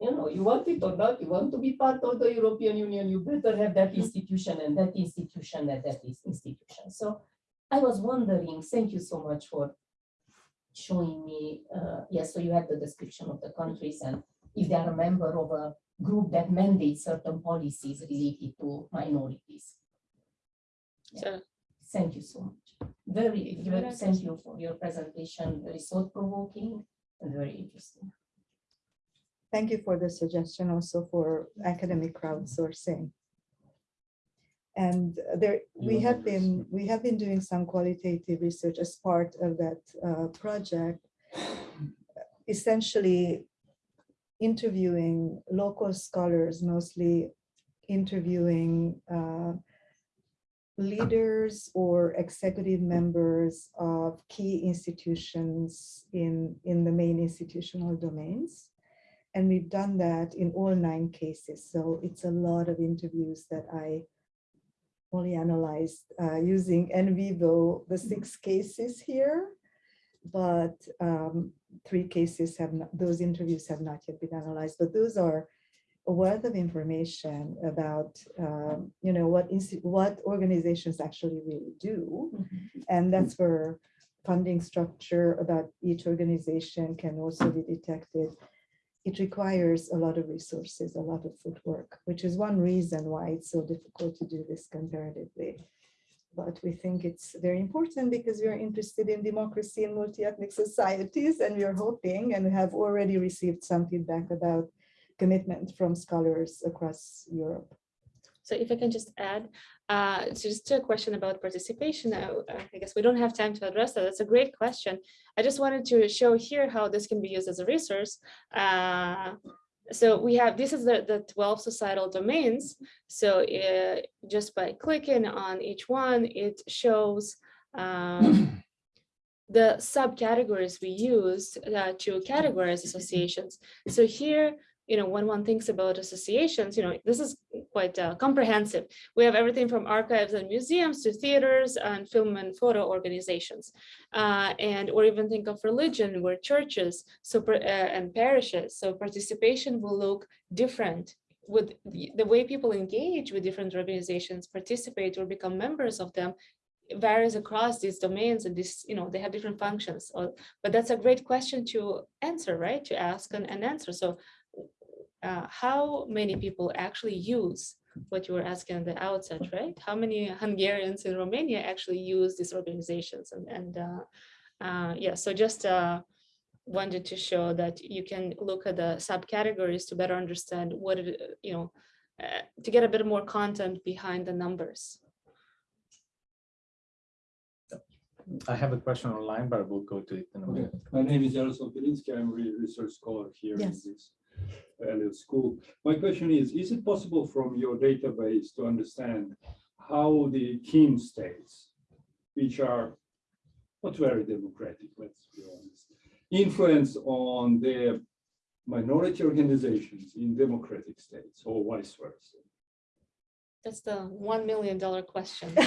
you know, you want it or not, you want to be part of the European Union, you better have that institution and that institution and that institution. So I was wondering, thank you so much for showing me, uh, yes, so you have the description of the countries and if they are a member of a group that mandates certain policies related to minorities. So Thank you so much. Very, very, thank you for your presentation, very thought provoking and very interesting. Thank you for the suggestion also for academic crowdsourcing. And there, we have been, we have been doing some qualitative research as part of that uh, project. Essentially interviewing local scholars, mostly interviewing uh, leaders or executive members of key institutions in, in the main institutional domains. And we've done that in all nine cases. So it's a lot of interviews that I only analyzed uh, using NVivo, the six cases here. But um, three cases have not, those interviews have not yet been analyzed, but those are a wealth of information about, um, you know, what what organizations actually really do. And that's where funding structure about each organization can also be detected. It requires a lot of resources, a lot of footwork, which is one reason why it's so difficult to do this comparatively. But we think it's very important because we are interested in democracy and multi-ethnic societies, and we are hoping and have already received some feedback about commitment from scholars across Europe. So if I can just add, uh, so just to a question about participation, uh, I guess we don't have time to address that. That's a great question. I just wanted to show here how this can be used as a resource. Uh, so we have, this is the, the 12 societal domains. So uh, just by clicking on each one, it shows um, the subcategories we used uh, to categorize associations. So here, you know, when one thinks about associations, you know, this is quite uh, comprehensive. We have everything from archives and museums to theaters and film and photo organizations. Uh, and or even think of religion, where churches so, uh, and parishes. So participation will look different with the, the way people engage with different organizations, participate or become members of them varies across these domains and this, you know, they have different functions. Or, but that's a great question to answer, right? To ask and, and answer. So uh, how many people actually use what you were asking at the outset, right? How many Hungarians in Romania actually use these organizations and, and uh, uh, yeah, so just uh, wanted to show that you can look at the subcategories to better understand what it, you know, uh, to get a bit more content behind the numbers. I have a question online, but we'll go to it in a Okay, minute. my name is Jaroslav Belinsky. I'm a research scholar here in Yes. This Elliott School. My question is, is it possible from your database to understand how the kin states, which are not very democratic, let's be honest, influence on the minority organizations in democratic states or vice versa? That's the one million dollar question.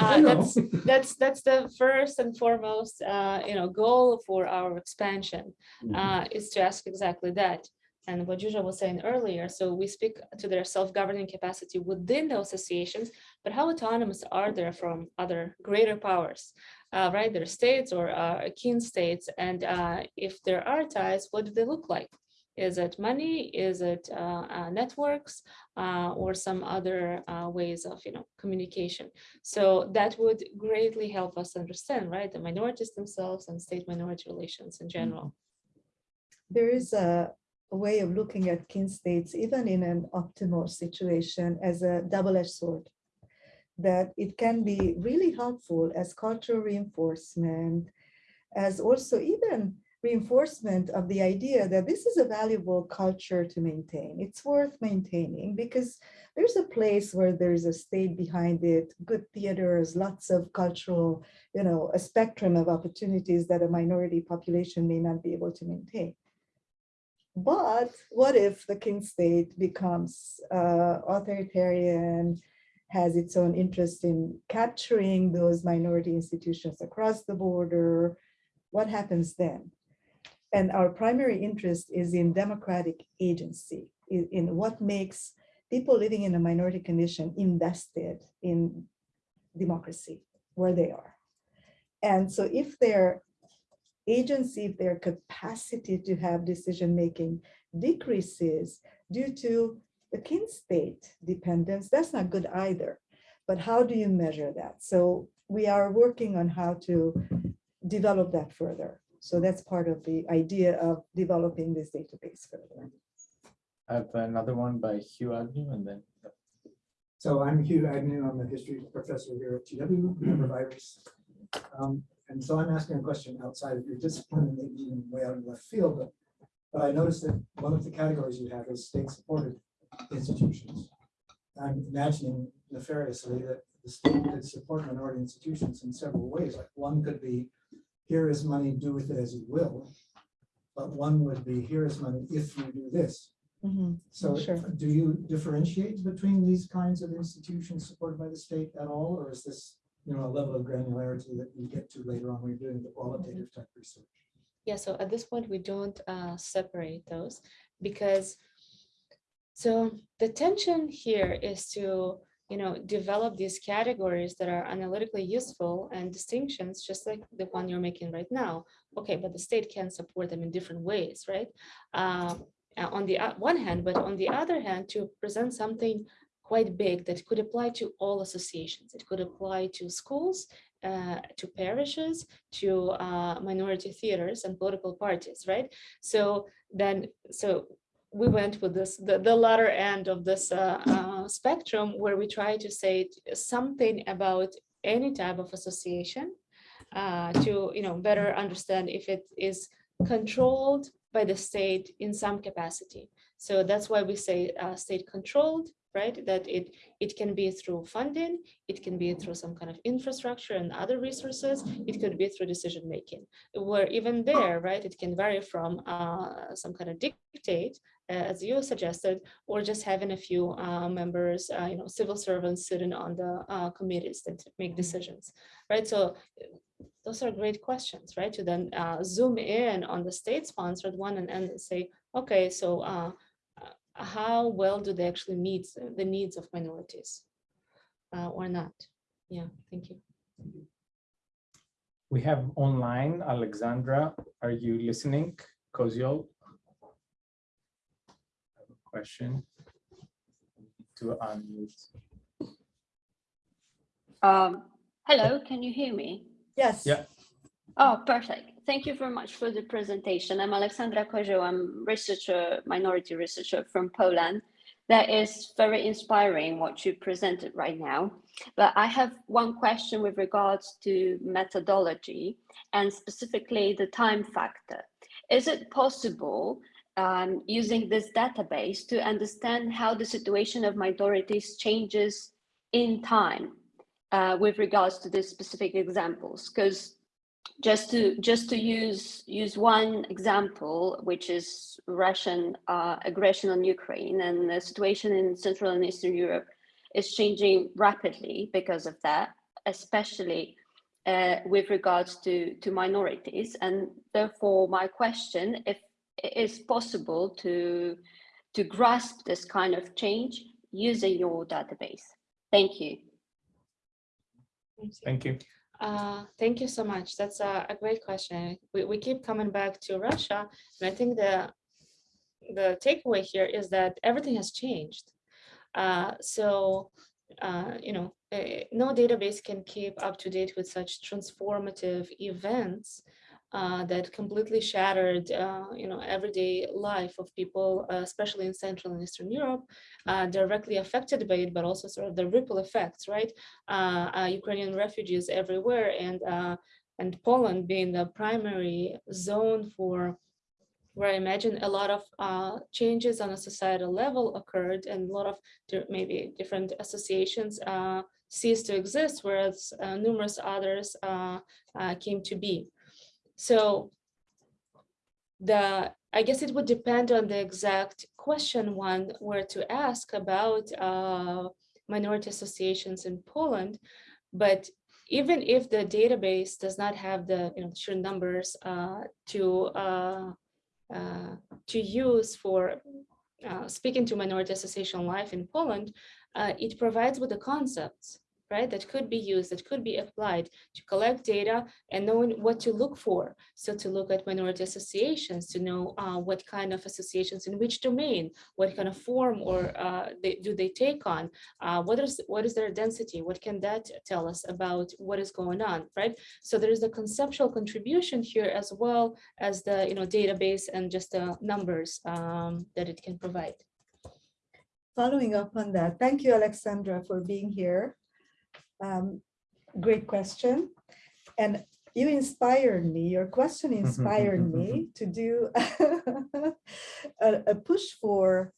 Uh, that's, that's, that's the first and foremost, uh, you know, goal for our expansion, uh, is to ask exactly that. And what Zsuzsa was saying earlier, so we speak to their self-governing capacity within the associations, but how autonomous are they from other greater powers? Uh, right, their states or uh, kin states, and uh, if there are ties, what do they look like? Is it money? Is it uh, uh, networks uh, or some other uh, ways of, you know, communication? So that would greatly help us understand, right, the minorities themselves and state minority relations in general. There is a a way of looking at kin states, even in an optimal situation, as a double-edged sword. That it can be really helpful as cultural reinforcement, as also even reinforcement of the idea that this is a valuable culture to maintain. It's worth maintaining because there's a place where there's a state behind it, good theaters, lots of cultural, you know, a spectrum of opportunities that a minority population may not be able to maintain. But what if the kin state becomes uh, authoritarian, has its own interest in capturing those minority institutions across the border? What happens then? And our primary interest is in democratic agency, in, in what makes people living in a minority condition invested in democracy where they are. And so if their agency, if their capacity to have decision-making decreases due to the kin state dependence, that's not good either. But how do you measure that? So we are working on how to develop that further. So that's part of the idea of developing this database further. I have another one by Hugh Agnew and then. So I'm Hugh Agnew. I'm a history professor here at GW, member of IERES. Um, And so I'm asking a question outside of your discipline, and maybe even way out of left field, but, but I noticed that one of the categories you have is state-supported institutions. I'm imagining nefariously that the state could support minority institutions in several ways. Like one could be, here is money, do with it as you will. But one would be, here is money if you do this. Mhm. So Sure. do you differentiate between these kinds of institutions supported by the state at all, or is this, you know, a level of granularity that you get to later on when you're doing the qualitative type research? Yeah, so at this point, we don't uh, separate those because so the tension here is to, you know, develop these categories that are analytically useful and distinctions, just like the one you're making right now. Okay, but the state can support them in different ways, right? Uh, on the one hand, but on the other hand, to present something quite big that could apply to all associations. It could apply to schools, uh, to parishes, to uh, minority theaters and political parties, right? So then, so we went with this, the, the latter end of this uh, uh, spectrum where we try to say something about any type of association uh, to, you know, better understand if it is controlled by the state in some capacity. So that's why we say uh, state controlled, right? That it it can be through funding, it can be through some kind of infrastructure and other resources, it could be through decision making. Where even there, right, it can vary from uh, some kind of dictate, uh, as you suggested, or just having a few uh, members, uh, you know, civil servants sitting on the uh, committees that make decisions, right? So those are great questions, right? To then uh, zoom in on the state-sponsored one and, and say, okay, so how well do they actually meet the needs of minorities uh, or not? Yeah, thank you. We have online, Alexandra, are you listening? Koziol? Have a Question? To unmute. Um, hello, can you hear me? Yes. Yeah. Oh, perfect. Thank you very much for the presentation. I'm Alexandra Koziol. I'm researcher, minority researcher from Poland. That is very inspiring what you presented right now. But I have one question with regards to methodology and specifically the time factor. Is it possible um, using this database to understand how the situation of minorities changes in time uh, with regards to these specific examples? Because just to just to use use one example, which is Russian uh, aggression on Ukraine and the situation in Central and Eastern Europe is changing rapidly because of that, especially uh, with regards to to minorities. And therefore, my question, if it is possible to to grasp this kind of change using your database. Thank you. Thank you. Uh, thank you so much. That's a, a great question. We, we keep coming back to Russia, and I think the the takeaway here is that everything has changed. Uh, so, uh, you know, eh, no database can keep up to date with such transformative events uh, that completely shattered, uh, you know, everyday life of people, uh, especially in Central and Eastern Europe, uh, directly affected by it, but also sort of the ripple effects, right? Uh, uh, Ukrainian refugees everywhere, and and Poland being the primary zone for where I imagine a lot of changes on a societal level occurred, and a lot of maybe different associations ceased to exist, whereas numerous others came to be. So the I guess it would depend on the exact question one were to ask about uh, minority associations in Poland. But even if the database does not have the you know sheer numbers uh, to uh, uh, to use for uh, speaking to minority association life in Poland, uh, it provides with the concepts right, that could be used, that could be applied to collect data and knowing what to look for. So to look at minority associations, to know uh, what kind of associations in which domain, what kind of form or uh, they, do they take on, uh, what is what is their density, what can that tell us about what is going on, right? So there is the conceptual contribution here as well as the you know database and just the numbers um, that it can provide. Following up on that, thank you, Alexandra, for being here. Um, Great question. And you inspired me, your question inspired me to do a, a push for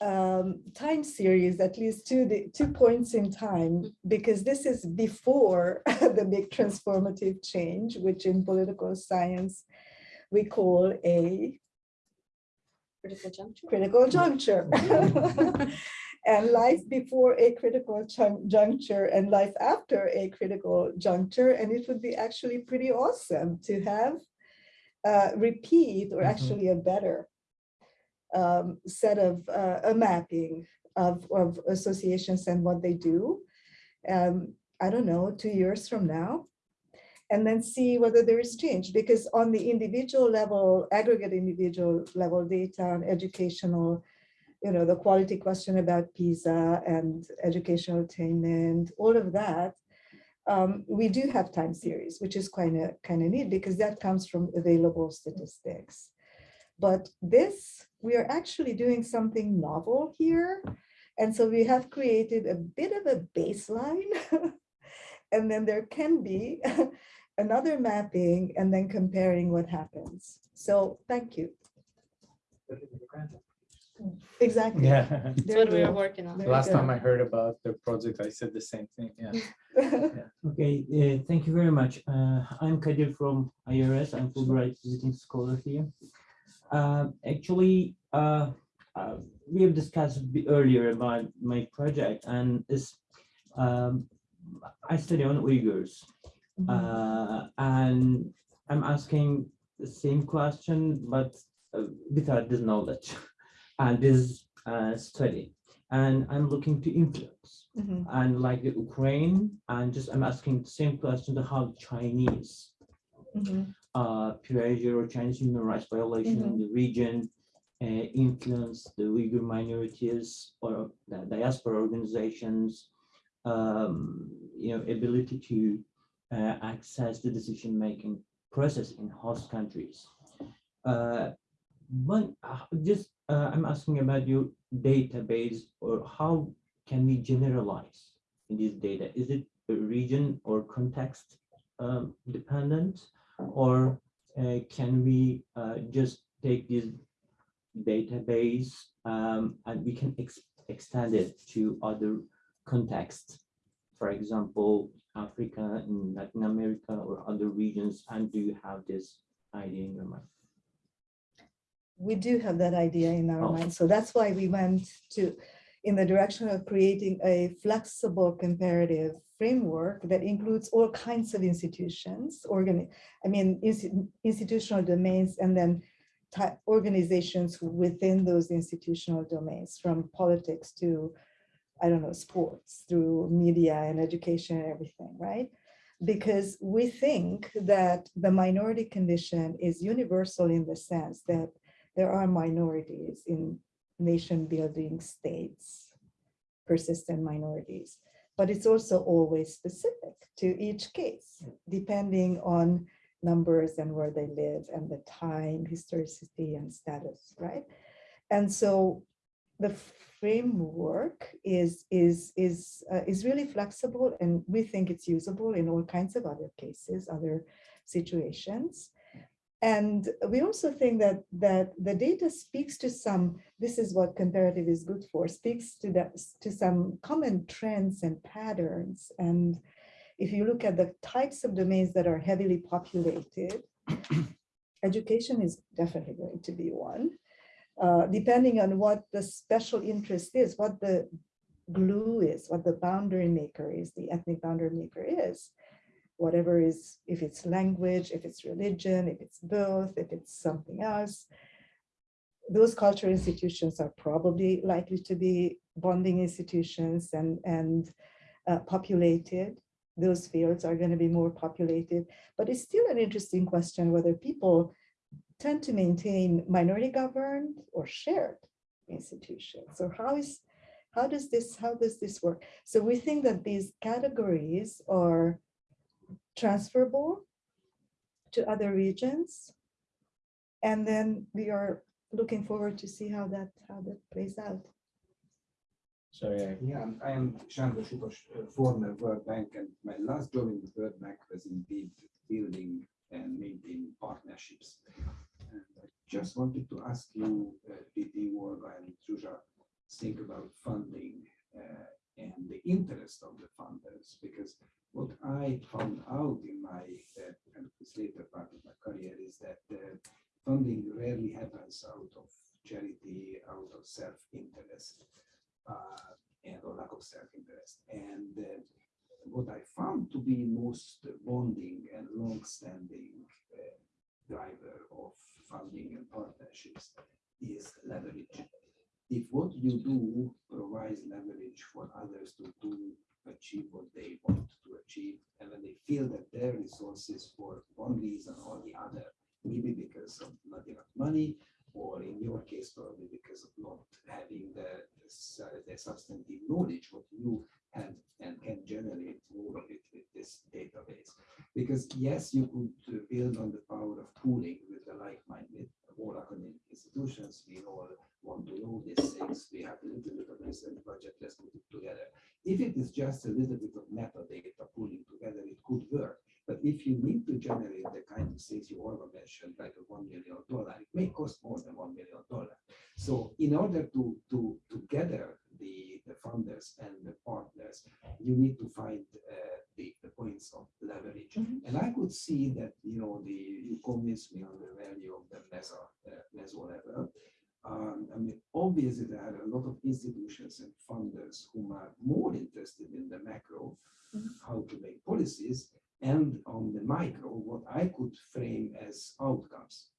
um, time series, at least two, the two points in time, because this is before the big transformative change, which in political science we call a Critical juncture. critical juncture. And life before a critical juncture and life after a critical juncture. And it would be actually pretty awesome to have uh, repeat or Mhm. actually a better um, set of uh, a mapping of, of associations and what they do. Um, I don't know, two years from now. And then see whether there is change because on the individual level, aggregate individual level data on educational you know, the quality question about PISA and educational attainment, all of that. Um, we do have time series, which is kind of kind of neat because that comes from available statistics. But this, we are actually doing something novel here. And so we have created a bit of a baseline. and then there can be another mapping and then comparing what happens. So thank you. Exactly. Yeah. That's what we are working on. Very Last time. I heard about the project, I said the same thing. Yeah. Okay, uh, thank you very much. Uh, I'm Kadir from IERES. I'm Fulbright visiting scholar here. Uh, actually, uh, uh, we have discussed earlier about my project and is um, I study on Uyghurs Mhm. uh, and I'm asking the same question, but uh, without this knowledge. And this uh, study, and I'm looking to influence. Mhm. And like the Ukraine, and just I'm asking the same question to how Chinese Mhm. uh, pressure or Chinese human rights violation in the region uh, influence the Uyghur minorities or the diaspora organizations, um, you know, ability to uh, access the decision-making process in host countries. Uh, one, uh, just uh, I'm asking about your database or how can we generalize this data? Is it region or context um, dependent? Or uh, can we uh, just take this database um, and we can ex extend it to other contexts? For example, Africa, in Latin America or other regions, and do you have this idea in your mind? We do have that idea in our Oh. mind. So that's why we went to, in the direction of creating a flexible comparative framework that includes all kinds of institutions, organ, I mean, insti- institutional domains, and then organizations within those institutional domains, from politics to, I don't know, sports, through media and education and everything, right? Because we think that the minority condition is universal in the sense that there are minorities in nation building states, persistent minorities, but it's also always specific to each case, depending on numbers and where they live and the time, historicity and status, right? And so the framework is, is, is, uh, is really flexible and we think it's usable in all kinds of other cases, other situations. And we also think that that the data speaks to some, this is what comparative is good for, speaks to that to some common trends and patterns. And if you look at the types of domains that are heavily populated, education is definitely going to be one. Uh, depending on what the special interest is, what the glue is, what the boundary maker is, the ethnic boundary maker is whatever is, if it's language, if it's religion, if it's both, if it's something else. Those cultural institutions are probably likely to be bonding institutions and, and uh, populated. Those fields are going to be more populated, but it's still an interesting question whether people tend to maintain minority governed or shared institutions. So how is, how does this, how does this work? So we think that these categories are transferable to other regions. And then we are looking forward to see how that, how that plays out. Sorry, I- Yeah, I'm- I am Sándor Sipos, uh, former World Bank, and my last job in the World Bank was indeed building and maintaining partnerships. And I just wanted to ask you, uh, Didi, Olga, and Zsuzsa, think about funding uh, and the interest of the funders, because what I found out in my uh, later part of my career is that uh, funding rarely happens out of charity, out of self-interest uh, and or lack of self-interest. And uh, what I found to be most bonding and long-standing uh, driver of funding and partnerships is leverage. If what you do provides leverage for others to do achieve what they want to achieve, and when they feel that for one reason or the other, maybe because of not enough money, or in your case, probably because of not having the, the substantive knowledge what you have and can generate more of it with this database. Because yes, you could build on the power of pooling with the like-minded, all academic institutions, we all want to know these things, we have a little bit of research budget, let's put it together. If it is just a little bit of metadata pooling together, it could work. But if you need to generate the kind of things you all mentioned, like a one million dollar, it may cost more than one million dollar. So in order to, to, to gather the, the funders and the partners, you need to find uh, the, the points of leverage. Mhm. And I could see that, you know, the, you convinced me on the value of the meso, uh, meso level. Um, I mean, obviously there are a lot of institutions and funders whom are more interested in the macro, Mhm. how to make policies, and on the micro, what I could frame as outcomes.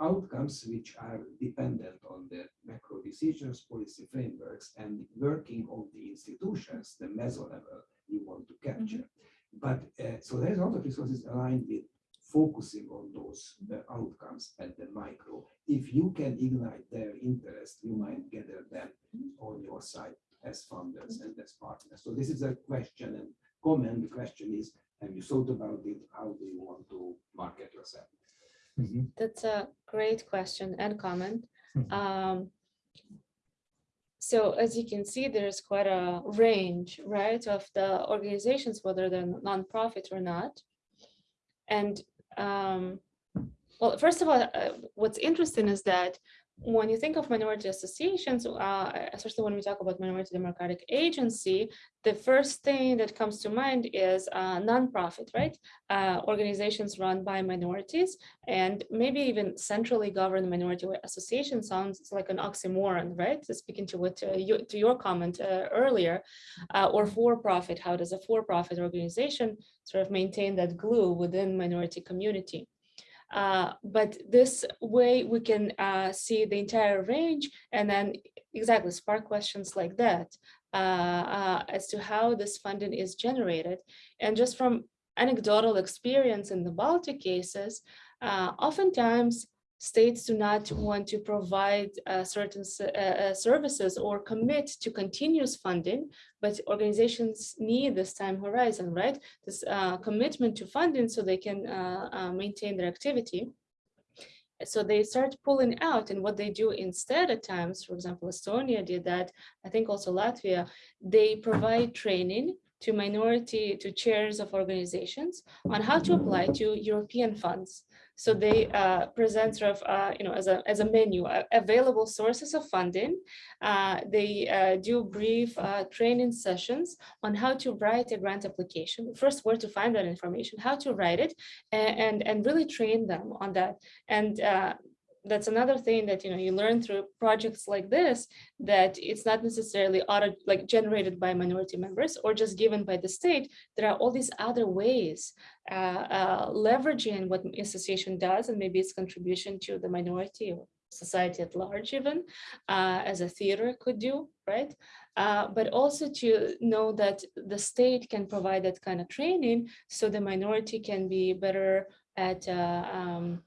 outcomes which are dependent on the macro decisions, policy frameworks, and working of the institutions, the meso level you want to capture. But uh, so there's a lot of resources aligned with focusing on those uh, outcomes at the micro. If you can ignite their interest, you might gather them on your side as funders and as partners. So this is a question and comment. The question is, have you thought about it? How do you want to market yourself? Mhm. That's a great question and comment. Mhm. Um, so as you can see, there's quite a range, right, of the organizations, whether they're nonprofit or not. And um, well, first of all, uh, what's interesting is that when you think of minority associations, uh, especially when we talk about minority democratic agency, the first thing that comes to mind is uh, nonprofit, right? Uh, organizations run by minorities and maybe even centrally governed minority association sounds like an oxymoron, right? So speaking to what uh, you, to your comment uh, earlier, uh, or for-profit, how does a for-profit organization sort of maintain that glue within minority community? Uh, but this way we can uh, see the entire range and then exactly spark questions like that uh, uh, as to how this funding is generated. And just from anecdotal experience in the Baltic cases, uh, oftentimes states do not want to provide uh, certain uh, uh, services or commit to continuous funding, but organizations need this time horizon, right? This uh, commitment to funding so they can uh, uh, maintain their activity. So they start pulling out and what they do instead at times, for example, Estonia did that, I think also Latvia, they provide training to minority, to chairs of organizations on how to apply to European funds. So they uh, present sort of, uh, you know, as a, as a menu, uh, available sources of funding. Uh, they uh, do brief uh, training sessions on how to write a grant application. First, where to find that information, how to write it, a- and, and, really train them on that. And that's another thing that you know you learn through projects like this that it's not necessarily auto like generated by minority members or just given by the state. There are all these other ways uh, uh, leveraging what association does and maybe its contribution to the minority or society at large even uh, as a theater could do right? Uh, but also to know that the state can provide that kind of training so the minority can be better at uh, um,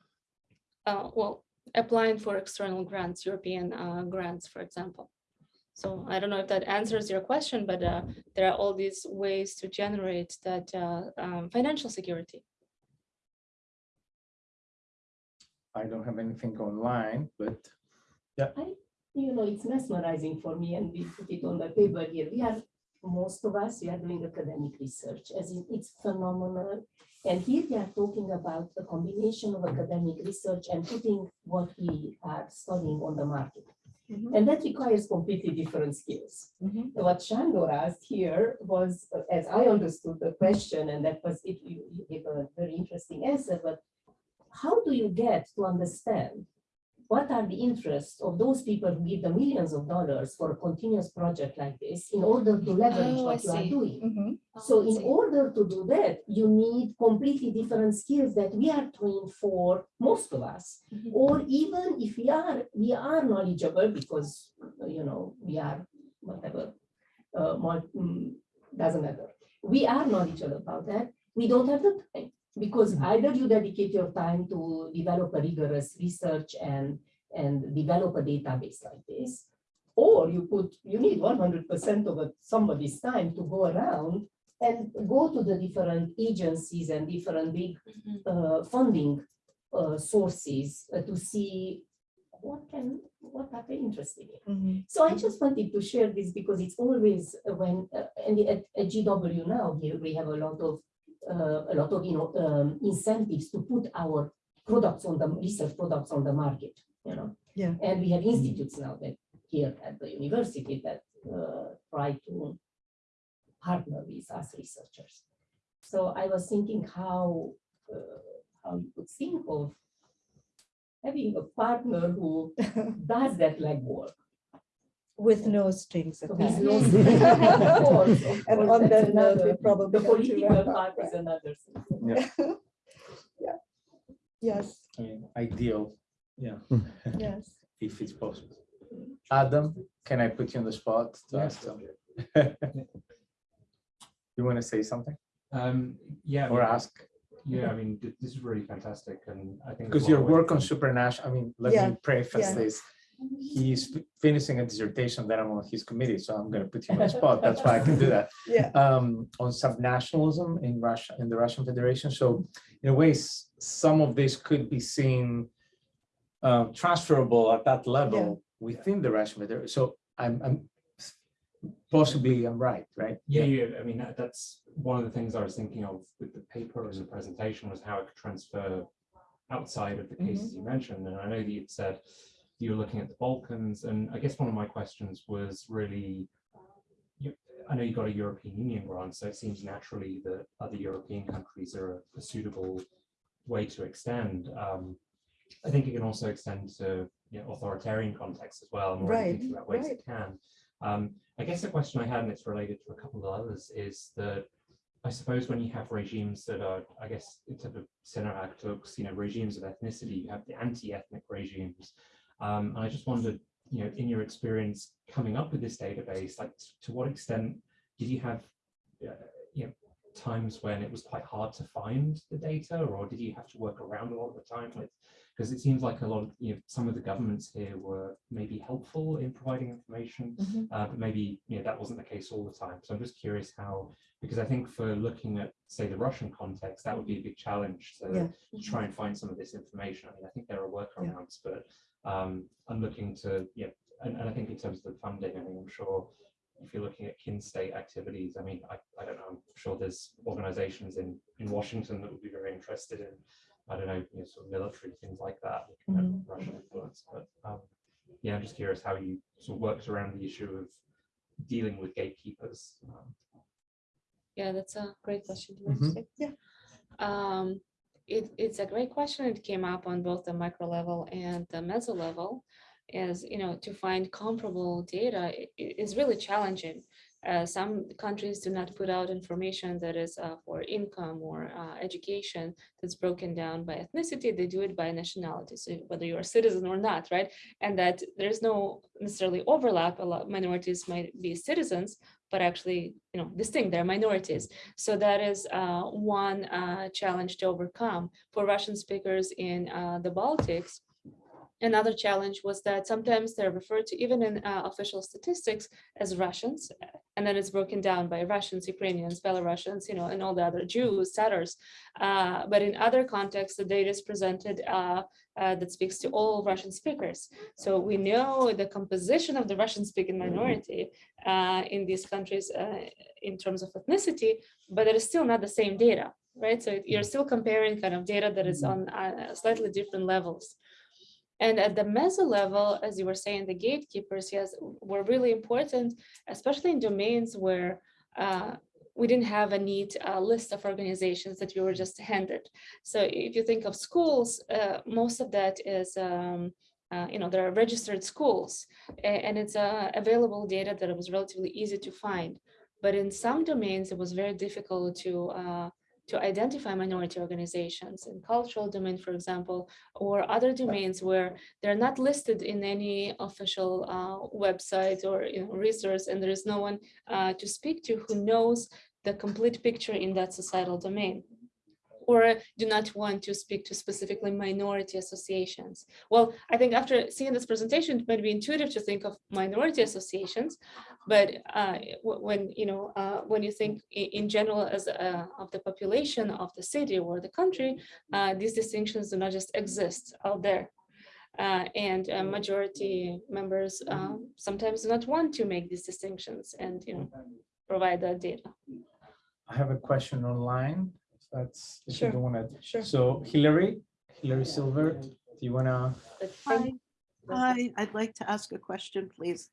uh, well applying for external grants, European uh, grants, for example. So I don't know if that answers your question, but uh, there are all these ways to generate that uh, um, financial security. I don't have anything online, but yeah. I, you know, it's mesmerizing for me and we put it on the paper here. We are, most of us, we are doing academic research as in it's phenomenal. And here we are talking about a combination of academic research and putting what we are studying on the market. Mhm. And that requires completely different skills. Mhm. What Sándor asked here was, as I understood the question, and that was, it, you you gave a very interesting answer, but how do you get to understand what are the interests of those people who give the millions of dollars for a continuous project like this in order to leverage Oh, I what you are see. doing? Mhm. So in order to do that, you need completely different skills that we are trained for, most of us. Mhm. Or even if we are, we are knowledgeable because, you know, we are whatever, uh, mm, doesn't matter. We are knowledgeable about that. We don't have the time because either you dedicate your time to develop a rigorous research and, and develop a database like this, or you put, you need one hundred percent of it- somebody's time to go around and go to the different agencies and different big Mhm. uh, funding uh, sources uh, to see what can, what are they interested in. Mhm. So I just wanted to share this because it's always when, uh, and at, at GW now, here we have a lot of, a lot of, you know, um, incentives to put our products on the, research products on the market, you know? Yeah. And we have institutes now that here at the university that uh, try to partner with us researchers. So I was thinking how, uh, how you could think of having a partner who does that legwork. With no strings With attached. no strings. Of course, of And course, on that's that note, we another- probably The have to political wrap up, part is right? another thing. Yes, I mean, ideal Yeah, Yes. if it's possible. Adam, can I put you on the spot to ask them? You want to say something Um, yeah. I or mean, ask? Yeah, I mean, this is really fantastic and I think. Because your work on to- supranational, I mean, let Yeah, me preface yeah. this. He's finishing a dissertation that I'm on his committee, so I'm gonna put him on the spot. That's why I can do that. Yeah. Um, on subnationalism in Russia, in the Russian Federation. So in a way, some of this could be seen uh, transferable at that level within the Russian Federation. So I'm, I'm possibly I'm right, right? Yeah, yeah, I mean, that- that's one of the things I was thinking of with the paper as a presentation was how it could transfer outside of the Mm-hmm. cases you mentioned. And I know that you'd said you were looking at the Balkans, and I guess one of my questions was really, you- I know you got a European Union grant, so it seems naturally that other European countries are a- suitable way to extend. Um, I think it can also extend to you know, authoritarian contexts as well. I'm Right, thinking about ways right. it can. Um, I guess the question I had, and it's related to a couple of others, is that I suppose when you have regimes that are, I guess, in terms of center actors, you know, regimes of ethnicity, you have the anti-ethnic regimes. Um, and I just wondered, you know, in your experience coming up with this database, like to what extent did you have, uh, you know, times when it was quite hard to find the data, or did you have to work around a lot of the time with? Because it seems like a lot of, you know, some of the governments here were maybe helpful in providing information, Mhm. uh, but maybe, you know, that wasn't the case all the time. So I'm just curious how, because I think for looking at, say, the Russian context, that would be a big challenge to, Yeah. to try and find some of this information. I mean, I think there are workarounds, but um, I'm looking to, yeah, and, and I think in terms of the funding, I mean, I'm sure if you're looking at kin state activities, I mean, I, I don't know, I'm sure there's organizations in, in Washington that would be very interested in, I don't know, you know, sort of military things like that, looking at Mhm. Russian influence, but um, yeah, I'm just curious how you sort of worked around the issue of dealing with gatekeepers. Um, Yeah, that's a great question. to Mhm. Yeah. Um, it, it's a great question. It came up on both the micro level and the meso level. As you know, to find comparable data is really challenging. Uh, some countries do not put out information that is uh, for income or uh, education that's broken down by ethnicity. They do it by nationality, so whether you're a citizen or not, right? And that there's no necessarily overlap. A lot minorities might be citizens, but actually, you know, distinct. They're minorities. So that is uh, one uh, challenge to overcome for Russian speakers in uh, the Baltics. Another challenge was that sometimes they're referred to even in uh, official statistics as Russians, and then it's broken down by Russians, Ukrainians, Belarusians, you know, and all the other Jews, Tatars. Uh, but in other contexts, the data is presented uh, uh, that speaks to all Russian speakers. So we know the composition of the Russian-speaking minority uh, in these countries uh, in terms of ethnicity, but it is still not the same data, right? So you're still comparing kind of data that is on uh, slightly different levels. And at the meso level, as you were saying, the gatekeepers, yes, were really important, especially in domains where uh, we didn't have a neat uh, list of organizations that we were just handed. So if you think of schools, uh, most of that is, um, uh, you know, there are registered schools and it's uh, available data that it was relatively easy to find. But in some domains, it was very difficult to uh, to identify minority organizations in cultural domain, for example, or other domains where they're not listed in any official uh, website or you know, resource, and there is no one uh, to speak to who knows the complete picture in that societal domain or do not want to speak to specifically minority associations. Well, I think after seeing this presentation, it might be intuitive to think of minority associations, but uh, when you know uh, when you think in general as uh, of the population of the city or the country, uh, these distinctions do not just exist out there. Uh, and uh, majority members um, sometimes do not want to make these distinctions and you know provide that data. I have a question online. If That's, if you Sure. don't want to. Sure. So Hilary, Hilary Silver, do you want to? Hi, Hi, I'd like to ask a question, please.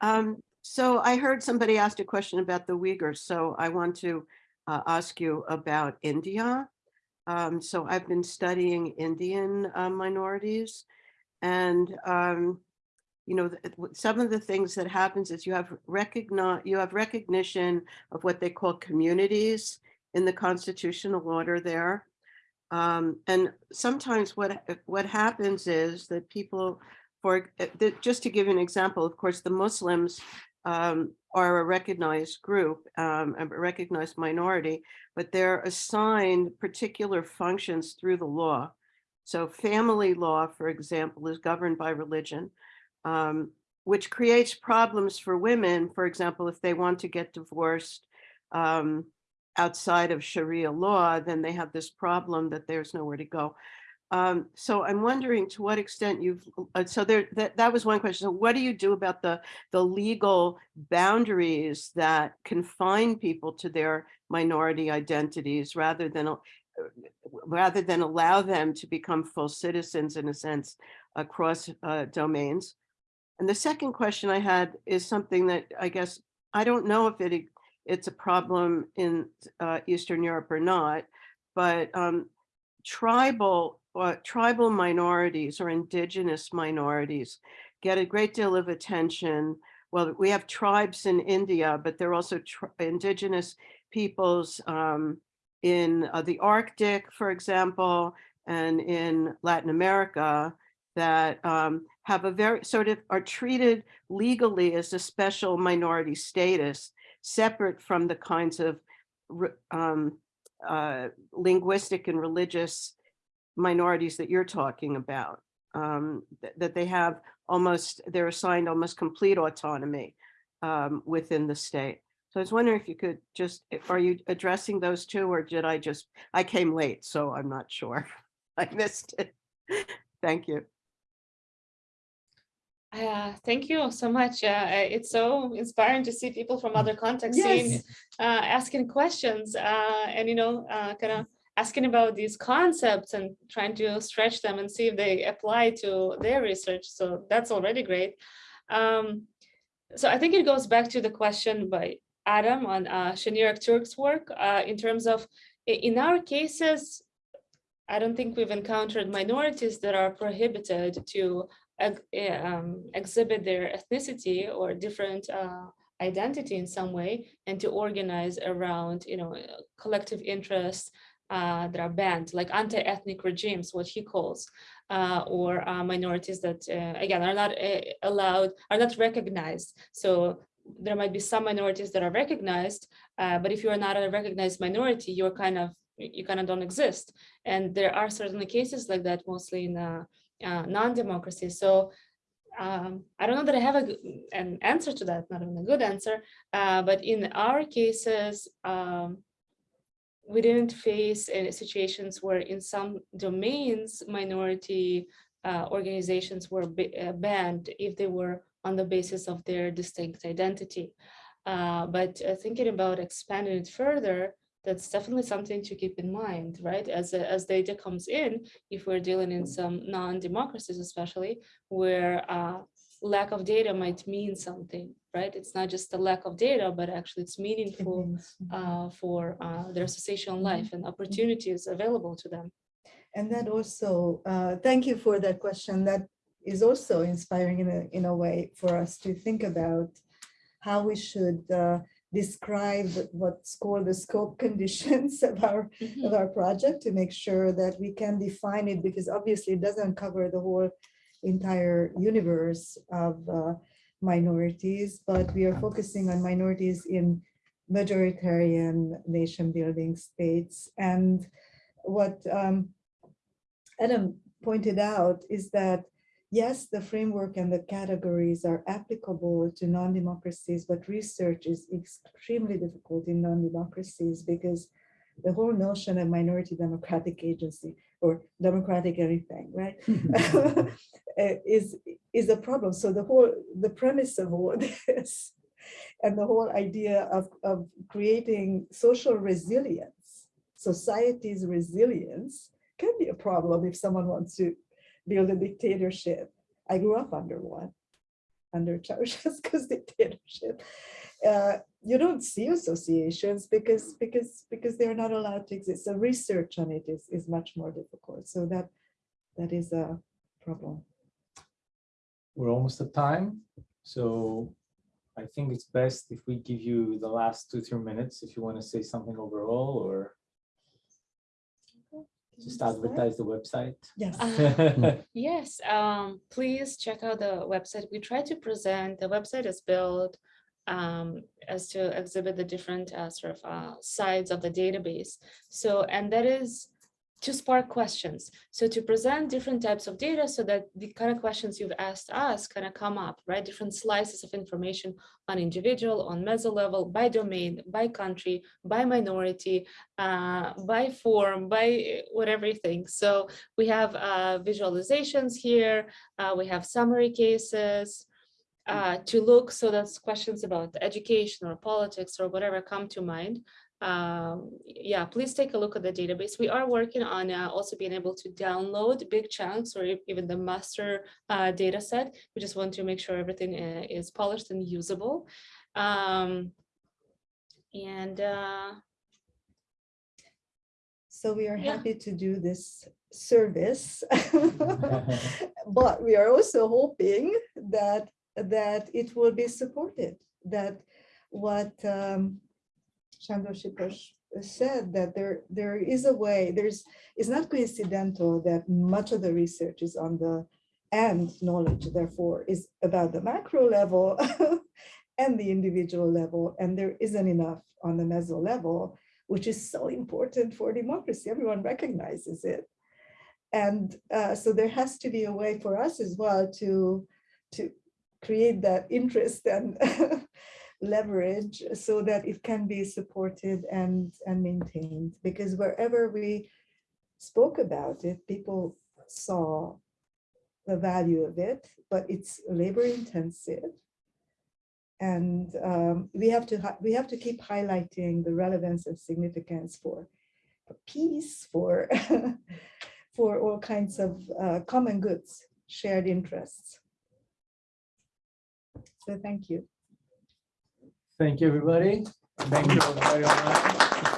Um, So I heard somebody asked a question about the Uyghurs, so I want to uh, ask you about India. Um, So I've been studying Indian uh, minorities and um, you know, th- w- some of the things that happens is you have recognize, you have recognition of what they call communities in the constitutional order there. Um, and sometimes what, what happens is that people, for, uh, just to give you an example, of course, the Muslims um, are a recognized group, um, a recognized minority, but they're assigned particular functions through the law. So family law, for example, is governed by religion, um, which creates problems for women, for example, if they want to get divorced um, outside of Sharia law, then they have this problem that there's nowhere to go. Um, so I'm wondering to what extent you've, uh, so there, that, that was one question. So what do you do about the, the legal boundaries that confine people to their minority identities rather than, uh, rather than allow them to become full citizens in a sense across uh, domains? And the second question I had is something that I guess, I don't know if it, it's a problem in uh, Eastern Europe or not, but um, tribal uh, tribal minorities or indigenous minorities get a great deal of attention. Well, we have tribes in India, but there are also indigenous peoples um, in uh, the Arctic, for example, and in Latin America that um, have a very sort of are treated legally as a special minority status, separate from the kinds of um, uh, linguistic and religious minorities that you're talking about, um, th- that they have almost, they're assigned almost complete autonomy um, within the state. So I was wondering if you could just, are you addressing those two or did I just, I came late, so I'm not sure. I missed it. Thank you. Uh, thank you so much. Uh, it's so inspiring to see people from other contexts Yes. uh, asking questions uh, and, you know, uh, kind of asking about these concepts and trying to stretch them and see if they apply to their research. So that's already great. Um, so I think it goes back to the question by Adam on uh, Şener Aktürk's work uh, in terms of, in our cases, I don't think we've encountered minorities that are prohibited to um, exhibit their ethnicity or different uh, identity in some way and to organize around, you know, uh, collective interests uh, that are banned, like anti-ethnic regimes, what he calls, uh, or uh, minorities that, uh, again, are not uh, allowed, are not recognized. So there might be some minorities that are recognized, uh, but if you are not a recognized minority, you're kind of, you kind of don't exist. And there are certainly cases like that, mostly in uh, non-democracy. So um, I don't know that I have a, an answer to that, not even a good answer, uh, but in our cases, um, we didn't face any situations where in some domains, minority uh, organizations were uh, banned if they were on the basis of their distinct identity. Uh, but uh, thinking about expanding it further, that's definitely something to keep in mind, right? As, as data comes in, if we're dealing in some non-democracies especially, where uh, lack of data might mean something, right? It's not just the lack of data, but actually it's meaningful uh, for uh, their associational life and opportunities available to them. And that also, uh, thank you for that question. That is also inspiring in a, in a way for us to think about how we should uh, describe what's called the scope conditions of our, of our project to make sure that we can define it because obviously it doesn't cover the whole entire universe of uh, minorities, but we are focusing on minorities in majoritarian nation building states. And what um, Adam pointed out is that, yes, the framework and the categories are applicable to non-democracies, but research is extremely difficult in non-democracies because the whole notion of minority democratic agency or democratic anything, right? uh, is is a problem. So the whole the premise of all this and the whole idea of, of creating social resilience, society's resilience can be a problem if someone wants to build a dictatorship. I grew up under one, under Ceausescu's dictatorship. Uh, you don't see associations because because because they're not allowed to exist. So research on it is is much more difficult. So that that is a problem. We're almost at time, so I think it's best if we give you the last two, three minutes if you want to say something overall or Just advertise the website. Yes. Yes, um, please check out the website. We try to present, the website is built um, as to exhibit the different uh, sort of uh, sides of the database. So, and that is to spark questions. So to present different types of data so that the kind of questions you've asked us kind of come up, right? Different slices of information on individual, on meso level, by domain, by country, by minority, uh, by form, by whatever everything. So we have uh, visualizations here. uh, we have summary cases uh, to look. So that's questions about education or politics or whatever come to mind. Um, yeah, please take a look at the database. We are working on uh, also being able to download big chunks or even the master uh, data set. We just want to make sure everything uh, is polished and usable. Um, and uh, So we are Yeah. happy to do this service. But we are also hoping that, that it will be supported, that what um, Sándor Sipos said, that there, there is a way, there's, it's not coincidental that much of the research is on the, and knowledge therefore is about the macro level and the individual level, and there isn't enough on the meso level which is so important for democracy. Everyone recognizes it. And uh, so there has to be a way for us as well to, to create that interest and leverage so that it can be supported and, and maintained. Because wherever we spoke about it, people saw the value of it, but it's labor intensive. And um, we have to, we have to keep highlighting the relevance and significance for peace, for, for all kinds of uh, common goods, shared interests. So thank you. Thank you, everybody. Thank you. very much.